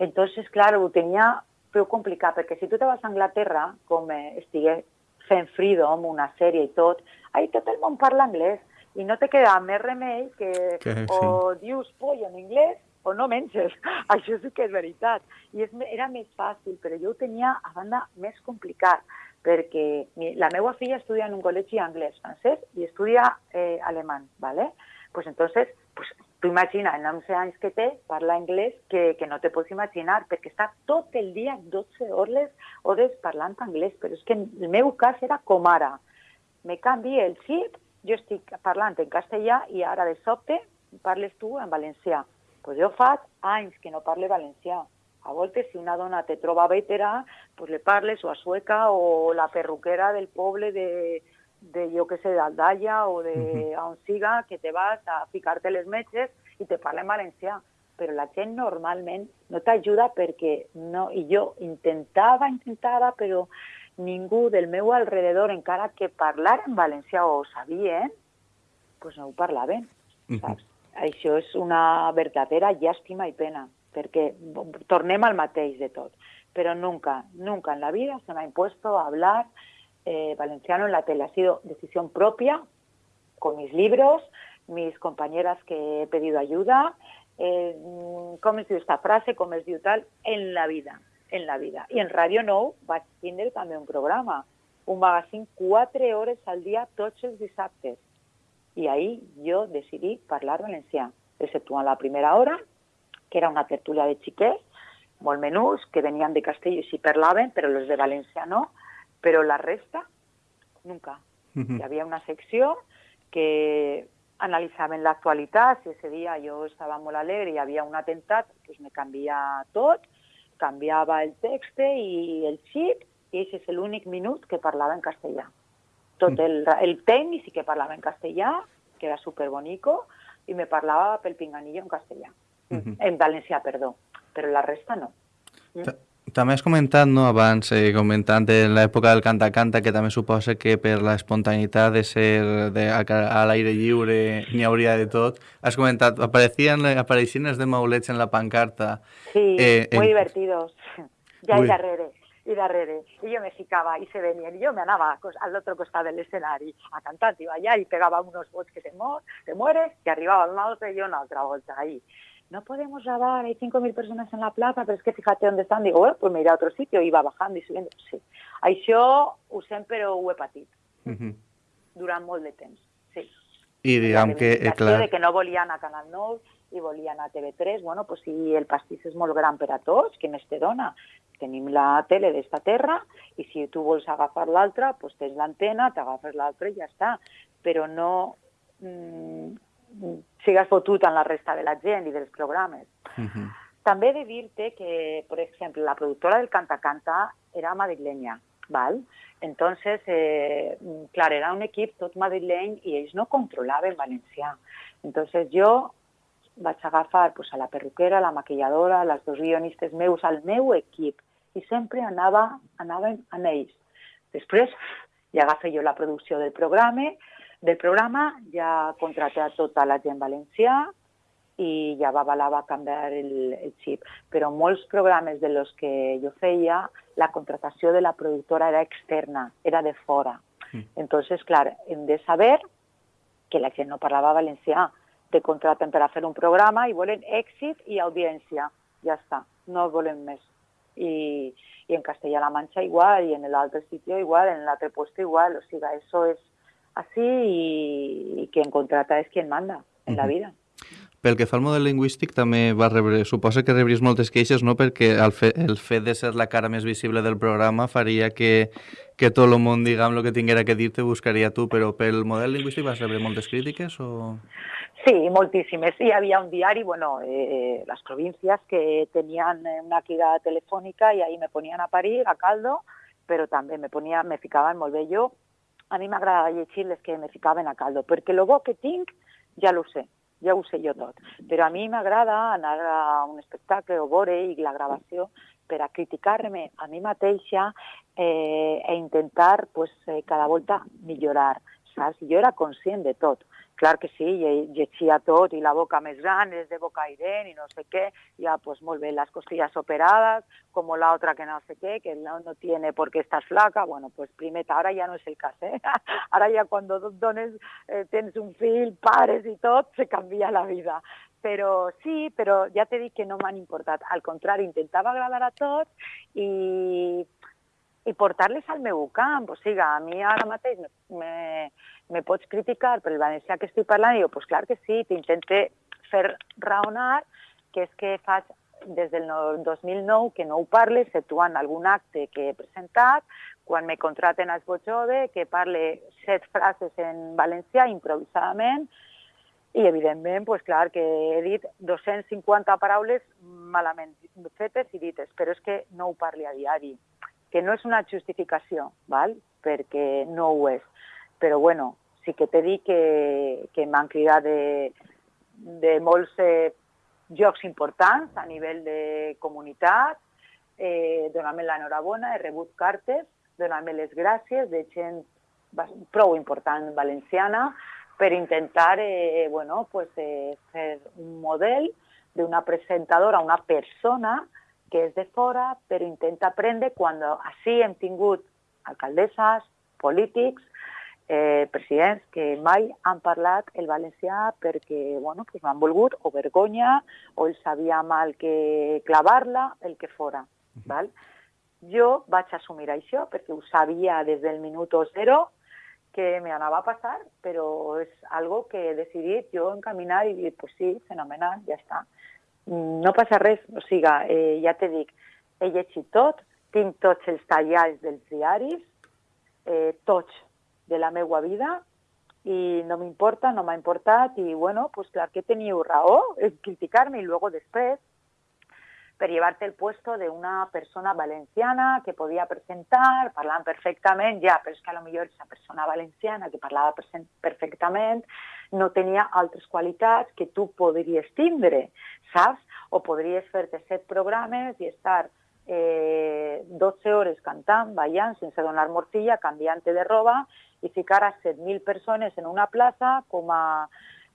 Entonces, claro, ho tenia prou complicat, perquè si tu te vas a Anglaterra, com eh, estigué fent Freedom, una sèrie i tot, ahí tot el món parla anglès, i no te queda més remei que, que sí. o dius poll en anglès o no menges. Això sí que és veritat. I és, era més fàcil, però jo ho tenia a banda més complicat perquè la meva filla estudia en un col·legi anglès, francès i estudia eh, alemany, ¿vale? Pues entonces, pues tu imagina, en 11 anys que té, parla anglès que, que no te pots imaginar, perquè està tot el dia, 12 hores, hores parlant anglès, però és que en el meu cas era com ara. Me canvi el xip, jo estic parlant en castellà i ara de sobte parles tu en valencià. Pues jo faig anys que no parle valencià a voltes, si una dona te troba vetera, pues le parles o a sueca o la perruquera del poble de, de jo que sé, d'Aldalla o de uh -huh. on siga, que te vas a ficar-te les metges i te parla en valencià. Però la gent normalment no t'ajuda perquè no... I jo intentava, intentava, però ningú del meu alrededor, encara que parlar en valencià o sabien, pues no ho parlaven, saps? Uh -huh. Això és una verdadera llàstima i pena perquè tornem al mateix de tot. Pero nunca, nunca en la vida se me ha impuesto hablar eh, valenciano en la tele. Ha sido decisión propia, con mis libros, mis compañeras que he pedido ayuda, eh, com es diu esta frase, com es diu tal, en la vida, en la vida. I en Radio Nou vaig tindre també un programa, un magazín quatre hores al dia tots els dissabtes. I ahí jo decidí parlar valencià, exceptuant la primera hora, que era una tertúlia de xiquets, molt menús, que venien de Castell i s'hi parlaven, però els de València no, però la resta, nunca. Uh -huh. Hi havia una secció que analitzaven l'actualitat, si ese dia jo estava molt alegre i hi havia un atemptat, pues me canvia tot, canviava el text i el xip, i aquest és l'únic minut que parlava en castellà. Tot el, el tècnic sí que parlava en castellà, que era superbonico, i me parlava pel pinganillo en castellà. Uh -huh. En valencià, perdó, però la resta no. Mm? També has comentat, no, abans, eh, comentant de l'època del canta-canta, que també suposa que per la espontaneïtat de ser de, a, a l'aire lliure n'hi hauria de tot. Has comentat, apareixien, apareixien els de maulets en la pancarta. Sí, eh, muy en... divertidos. Ja Uy. darrere i darrere. I jo me ficava i se venien. I jo me anava al otro costat de l'escenari a cantar, i allà i pegava unos vots que te, mo te mueres, i arribava un altre i una altra volta ahí no podemos grabar, hay 5.000 personas en la plaza, pero es que fíjate dónde están. Digo, bueno, pues me iré a otro sitio. Iba bajando y subiendo. Sí. Això ho sempre ho he patit. Uh -huh. Durant molt de temps, sí. I diguem que... Eh, clar... de que no volien a Canal 9 i volien a TV3. Bueno, pues si el pastís és molt gran per a tots, què més te dona? Tenim la tele d'esta terra i si tu vols agafar l'altra, pues tens l'antena, t'agafes l'altra i ja està. però no mm, sigues fotut en la resta de la gent i dels programes. Uh -huh. També he de dir-te que, per exemple, la productora del Canta Canta era madrilenya, ¿val? Entonces, eh, clar, era un equip tot madrileny i ells no controlaven valencià. Entonces jo vaig agafar pues, a la perruquera, a la maquilladora, les dos guionistes meus, al meu equip, i sempre anava, anàvem amb ells. Després ja agafé jo la producció del programa, del programa ja contraté a tota la gent valencià i ja va valer va canviar el, el xip. Però molts programes de los que jo feia, la contratació de la productora era externa, era de fora. Mm. Entonces, clar, hem de saber que la gent no parlava valencià. Te contraten per a fer un programa i volen èxit i audiència. Ja està, no volen més. I, i en Castella-La Manxa igual, i en l'altre sitio igual, en l'altre puesto igual. O sigui, això és así y, y quien contrata es quien manda en uh -huh. la vida. Pel que fa al model lingüístic, també va rebre, suposa que rebris moltes queixes, no? perquè el, fe, el fet de ser la cara més visible del programa faria que, que tot el món, diguem, el que tinguera que dir-te buscaria tu, però pel model lingüístic vas rebre moltes crítiques o...? Sí, moltíssimes. Hi havia un diari, bueno, eh, les províncies que tenien una crida telefònica i ahí me ponien a parir, a caldo, però també me, ponia, me ficaven molt bé jo a mi m'agrada llegir les que me ficaven a caldo, perquè el bo que tinc ja lo sé, ja ho sé jo tot. Però a mi m'agrada anar a un espectacle o veure i la gravació per a criticar-me a mi mateixa eh, e intentar pues, eh, cada volta millorar. Saps? Jo era conscient de tot. Clar que sí, llegia tot i la boca més gran, és de boca airent i no sé què, ja pues molt bé, les costillas operadas, como la otra que no sé què, que no, no tiene por qué estás flaca, bueno, pues primer, ara ja no és el cas, eh? Ara ja quan dones, eh, tens un fill, pares i tot, se canvia la vida però sí, però ja t'he dit que no m'han importat. Al contrari, intentava agradar a tots i, i portar-les al meu camp. O sigui, a mi ara mateix me, me, me pots criticar per el valencià que estic parlant? I jo, pues clar que sí, t'intente fer raonar que és que faig des del 2009 que no ho parle, exceptuant algun acte que he presentat, quan me contraten a Esbojove, que parle set frases en valencià improvisadament, i evidentment, pues, clar, que he dit 250 paraules malament fetes i dites, però és que no ho parli a diari, que no és una justificació, val? perquè no ho és. Però bueno, sí que t'he dit que, que m'han cridat de, de molts eh, jocs importants a nivell de comunitat, eh, donant-me l'enhorabona, he rebut cartes, donant-me les gràcies de gent prou important valenciana per intentar eh, bueno, pues, eh, fer un model d'una presentadora, una persona que és de fora, però intenta aprendre quan així hem tingut alcaldesses, polítics, eh, presidents que mai han parlat el valencià perquè bueno, pues no han volgut o vergonya o els sabia mal que clavar-la, el que fora. Val? Jo vaig assumir això perquè ho sabia des del minut zero que me anava a passar, però és algo que he decidit jo encaminar i dir, pues sí, fenomenal, ja està. No passa res, o sigui, eh, ja te dic, he llegit tot, tinc tots els tallals dels diaris, eh, tots de la meva vida i no m'importa, no m'ha importat i bueno, pues clar que teniu raó en criticar-me i luego després per llevar-te el puesto de una persona valenciana que podia presentar, parlant perfectament, ja, però és que a lo millor aquesta persona valenciana que parlava perfectament no tenia altres qualitats que tu podries tindre, saps? O podries fer-te set programes i estar eh, 12 hores cantant, ballant, sense donar morcilla, canviant-te de roba i ficar a 7.000 persones en una plaça com a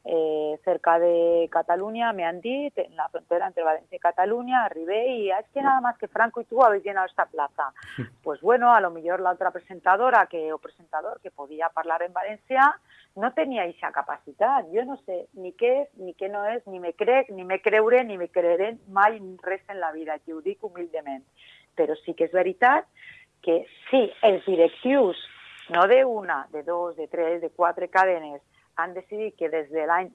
eh, cerca de Cataluña, me han dit, en la frontera entre Valencia y Cataluña, arribé y es que nada más que Franco y tú habéis llenado esta plaza. Pues bueno, a lo mejor la otra presentadora que, o presentador que podía hablar en Valencia no tenia esa capacitat. Jo no sé ni què és, ni què no és, ni me crec, ni me creuré, ni me creeré mai res en la vida, que ho dic humilment. Però sí que és veritat que si els directius, no de una, de dos, de tres, de quatre cadenes, han decidit que des de l'any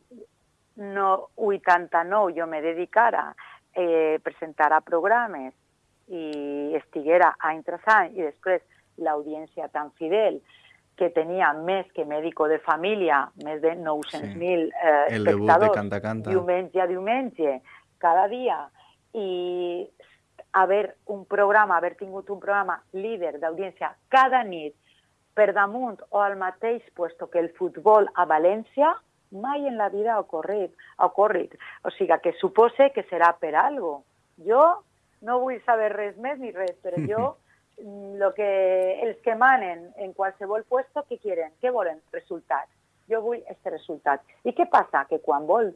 no, 89 jo me dedicara eh, presentar a programes i estiguera any tras any i després l'audiència tan fidel que tenia més que mèdico de família, més de 900.000 sí. eh, El espectadors, de Canta Canta. diumenge a diumenge, cada dia, i haver un programa, haver tingut un programa líder d'audiència cada nit per damunt o al mateix puesto que el futbol a València, mai en la vida ha ocorrit. Ha ocorrit. O sigui, que supose que serà per algo. Jo no vull saber res més ni res, però jo lo que, els que manen en qualsevol puesto, què quieren? Què volen? Resultats. Jo vull aquest resultat. I què passa? Que quan vols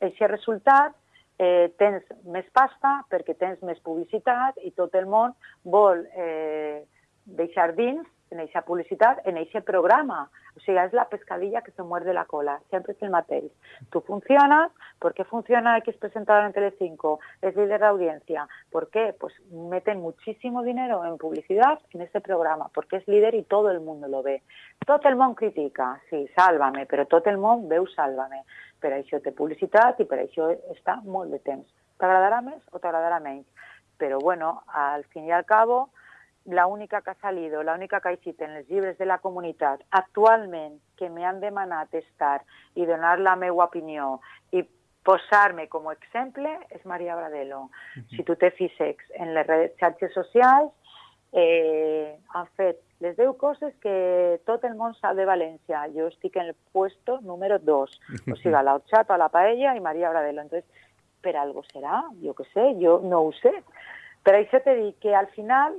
aquest resultat eh, tens més pasta perquè tens més publicitat i tot el món vol eh, deixar dins en aquesta publicitat, en aquest programa. O sigui, és la pescadilla que se muerde la cola, sempre és el mateix. Tu funcionas, ¿por qué funciona X presentador en Telecinco? Es líder de audiencia. ¿Por qué? Pues meten muchísimo dinero en publicidad en este programa, porque es líder y todo el mundo lo ve. Tot el món critica, sí, sálvame, però tot el món veu sálvame. Per això té publicitat i per això està molt de temps. T'agradarà més o t'agradarà menys? Però, bueno, al fin i al cabo, la única que ha salido, la única que ha existit en els llibres de la comunitat actualment que me han demanat estar i donar la meva opinió i posar-me com a exemple és Maria Bradelo. Uh -huh. Si tu te fixes en les redes xarxes socials, eh, han fet les 10 coses que tot el món sap de València. Jo estic en el puesto número 2, o sigui, la horchata, la paella i Maria Bradelo. Entonces, per algo serà, jo que sé, jo no ho sé. Per això te dic que al final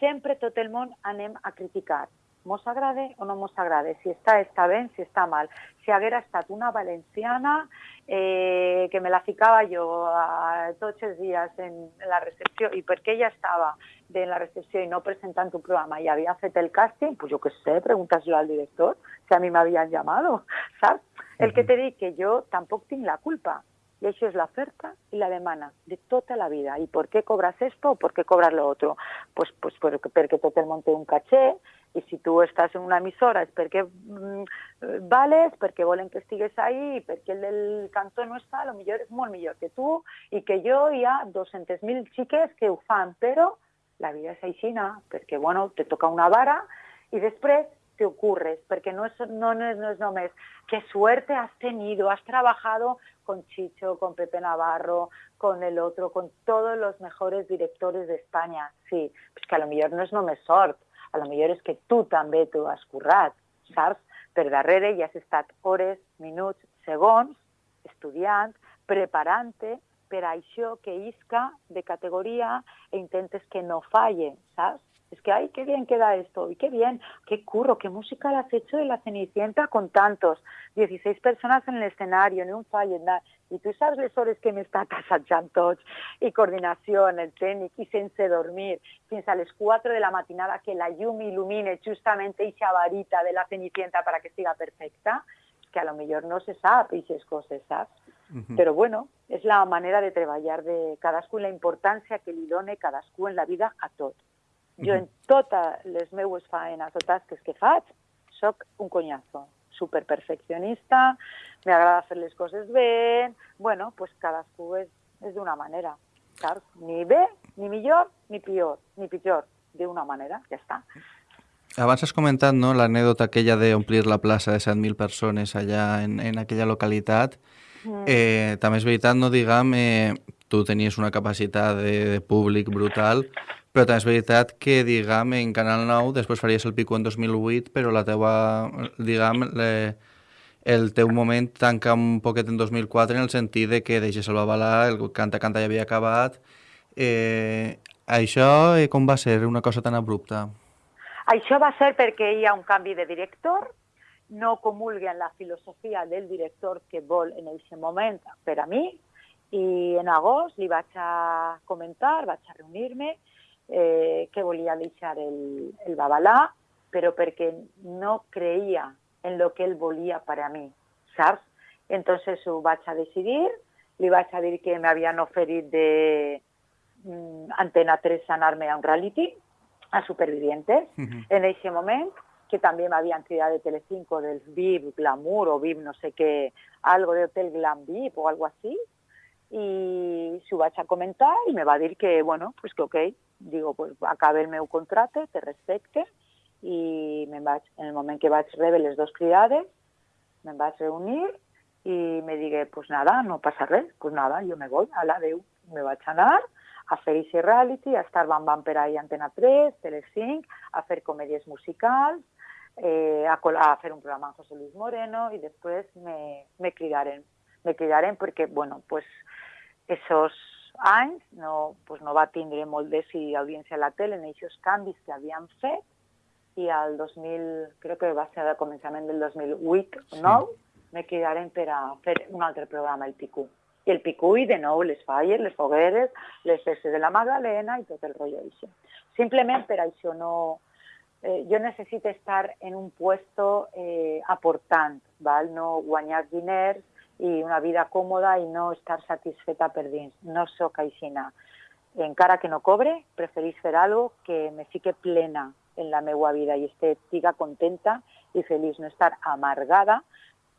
sempre tot el món anem a criticar. Mos agrade o no mos agrade, si està, està si està mal. Si haguera estat una valenciana eh, que me la ficava jo a, tots els dies en la recepció i perquè ella estava en la recepció i no presentant un programa i havia fet el càsting, pues jo què sé, pregúntaselo al director, si a mi m'havien llamado, saps? El que te dic que jo tampoc tinc la culpa, y eso es la oferta y la demanda de toda la vida. ¿Y por qué cobras esto o por qué cobras lo otro? Pues, pues porque, porque el monte un caché y si tú estás en una emisora es porque mm, vales, porque volen que estigues ahí, perquè el del cantó no està, a lo millor és molt millor que tu i que jo hi ha 200.000 xiques que ho fan, però la vida és aixina, perquè bueno, te toca una vara i després te ocurres, porque no es, no, no, es, no es només qué suerte has tenido, has trabajado con Chicho, con Pepe Navarro, con el otro, con todos los mejores directores de España. Sí, pues que a lo millor no és només sort, a lo millor és que tu també t'ho has currat, saps? Per darrere has estat hores, minuts, segons, estudiant, preparant-te per això que isca de categoria e intentes que no falle, saps? Es que, ay, qué bien queda esto, y qué bien, qué curro, qué música la has hecho de la Cenicienta con tantos, 16 personas en el escenario, ni un fallo, nada. I tu saps les hores que m'està assajant tots, i coordinació en el tècnic, i sense dormir, fins a les 4 de la matinada que la llum il·lumine justament eixa varita de la Cenicienta para que siga perfecta, que a lo millor no se sap aquestes coses, saps? Uh -huh. Però bueno, és la manera de treballar de cadascú, la importància que li done cadascú en la vida a tot. Jo en totes les meues faenes o tasques que faig, sóc un conyazo, superperfeccionista, m'agrada fer les coses bé, bueno, pues cadascú és, és d'una manera, saps? Ni bé, ni millor, ni pitjor, ni pitjor, d'una manera, ja està. Abans has comentat no, l'anèdota aquella d'omplir la plaça de 7.000 persones allà en, en aquella localitat. Mm. Eh, també és veritat, no diguem, eh, tu tenies una capacitat de, de públic brutal, però també és veritat que, diguem, en Canal 9 després faries el pico en 2008, però la teua, diguem, le, el teu moment tanca un poquet en 2004 en el sentit de que deixes el Babalà, el Canta Canta ja havia acabat. Eh, això eh, com va ser una cosa tan abrupta? Això va ser perquè hi ha un canvi de director, no comulga en la filosofia del director que vol en aquest moment per a mi, i en agost li vaig a comentar, vaig a reunir-me, eh, que volia deixar el, el Babalà, però perquè no creia en lo que ell volia per a mi, saps? Entonces ho vaig a decidir, li vaig a dir que m'havien oferit de mm, Antena 3 anar-me a un reality, a Supervivientes, uh -huh. en aquest moment, que també m'havien cridat de Telecinco del VIP Glamour o VIP no sé què, algo de Hotel Glam VIP o algo así, i s'ho vaig a comentar i me va dir que, bueno, pues que ok, digo, pues acabe el meu contracte, te respecte i me'n vaig, en el moment que vaig rebre les dues cridades, me'n vaig reunir i me digué, pues nada, no passa res, pues nada, jo me voy, a la Déu, me vaig anar a fer aquest reality, a estar Bam Bam per ahí Antena 3, Tele5, a fer comèdies musicals, eh, a, a fer un programa amb José Luis Moreno i després me, me cridaren. Me cridaren perquè, bueno, pues, esos anys no, pues no va tindre molt d'èxit audiència a la tele en aquests canvis que havien fet i al 2000, crec que va ser al començament del 2008 o 9, sí. me cridaren per a fer un altre programa, el Picú. I el Picú, i de nou, les falles, les fogueres, les festes de la Magdalena i tot el rotllo d'això. Simplement per això no, eh, jo necessito estar en un puesto eh, aportant, val? no guanyar diners i una vida còmoda i no estar satisfeta per dins. No sóc aixina. Encara que no cobre, preferís fer algo que me fique plena en la meva vida i estiga contenta i feliç, no estar amargada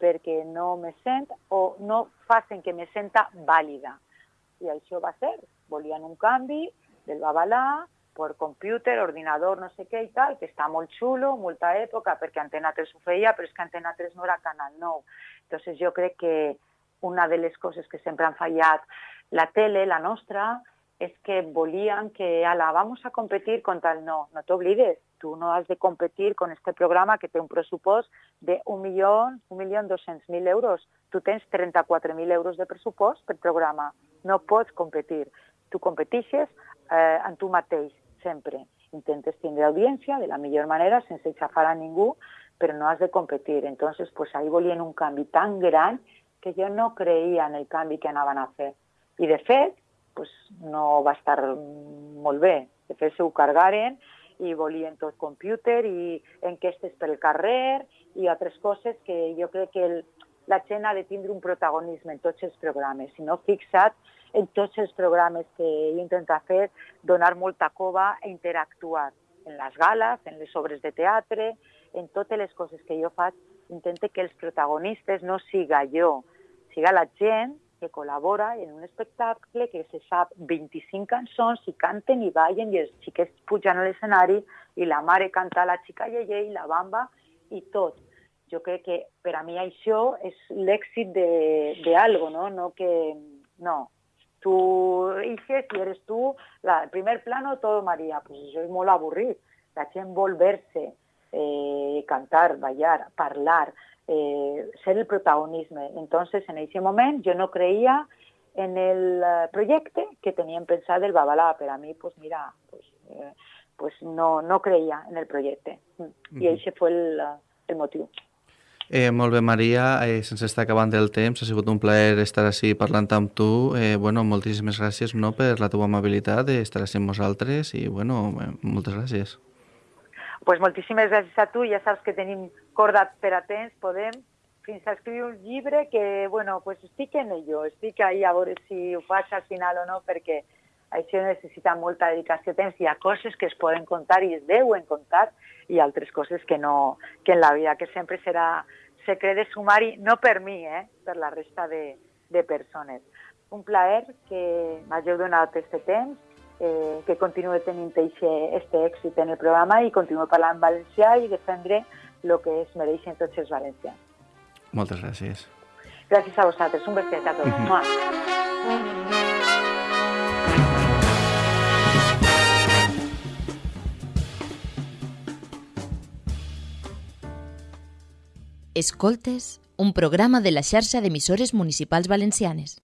perquè no me sent o no facin que me senta vàlida. I això va ser. Volien un canvi del babalà, per computer, ordinador, no sé què i tal, que està molt xulo, molta època, perquè Antena 3 ho feia, però és que Antena 3 no era Canal 9. Entonces jo crec que una de les coses que sempre han fallat la tele, la nostra, és que volien que, ala, vamos a competir contra el no. No t'oblides, tu no has de competir con este programa que té un pressupost de 1.200.000 euros. Tu tens 34.000 euros de pressupost per programa. No pots competir. Tu competixes eh, en tu mateix sempre intentes tindre audiència de la millor manera sense xafar a ningú, però no has de competir. Entonces, pues ahí volien un canvi tan gran que jo no creia en el canvi que anaven a fer. I de fet, pues, no va estar molt bé. De fet, s'ho cargaren i volien tot computer i enquestes pel carrer i altres coses que jo crec que el, la gent ha de tindre un protagonisme en tots els programes. Si no, fixa't en tots els programes que ell intenta fer, donar molta cova i interactuar en les gales, en les obres de teatre, en totes les coses que jo faig, intente que els protagonistes no siga jo, siga la gent que col·labora en un espectacle que se sap 25 cançons i canten i ballen i els xiquets pujan a l'escenari i la mare canta la xica Yeye i la bamba i tot. Jo crec que per a mi això és l'èxit d'algo, no? No que... No, tú dices y eres tú, la, el primer plano todo María, pues eso es mola aburrir, la envolverse, eh, cantar, bailar, parlar, eh, ser el protagonismo. Entonces, en ese momento yo no creía en el eh, proyecto que tenían pensado el Babalá, pero a mí, pues mira, pues, eh, pues no, no creía en el proyecto. Y ese fue el eh, motivo. Eh, molt bé, Maria, eh, sense estar acabant el temps, ha sigut un plaer estar així parlant amb tu. Eh, bueno, moltíssimes gràcies no, per la teva amabilitat d'estar així amb nosaltres i bueno, eh, moltes gràcies. pues moltíssimes gràcies a tu, ja saps que tenim corda per a temps, podem fins a escriure un llibre que, bueno, pues estic en ello, estic ahí a veure si ho faig al final o no, perquè això necessita molta dedicació de temps. Hi ha coses que es poden contar i es deuen contar i altres coses que no, que en la vida, que sempre serà secret de sumari, no per mi, eh, per la resta de, de persones. Un plaer que m'hageu donat aquest temps, eh, que continuï tenint aquest èxit en el programa i continuï parlant valencià i defendre el que es mereixen tots els valencians. Moltes gràcies. Gràcies a vosaltres. Un beset a tots. Mm -hmm. Escoltes, un programa de la xarxa d'emissores municipals valencianes.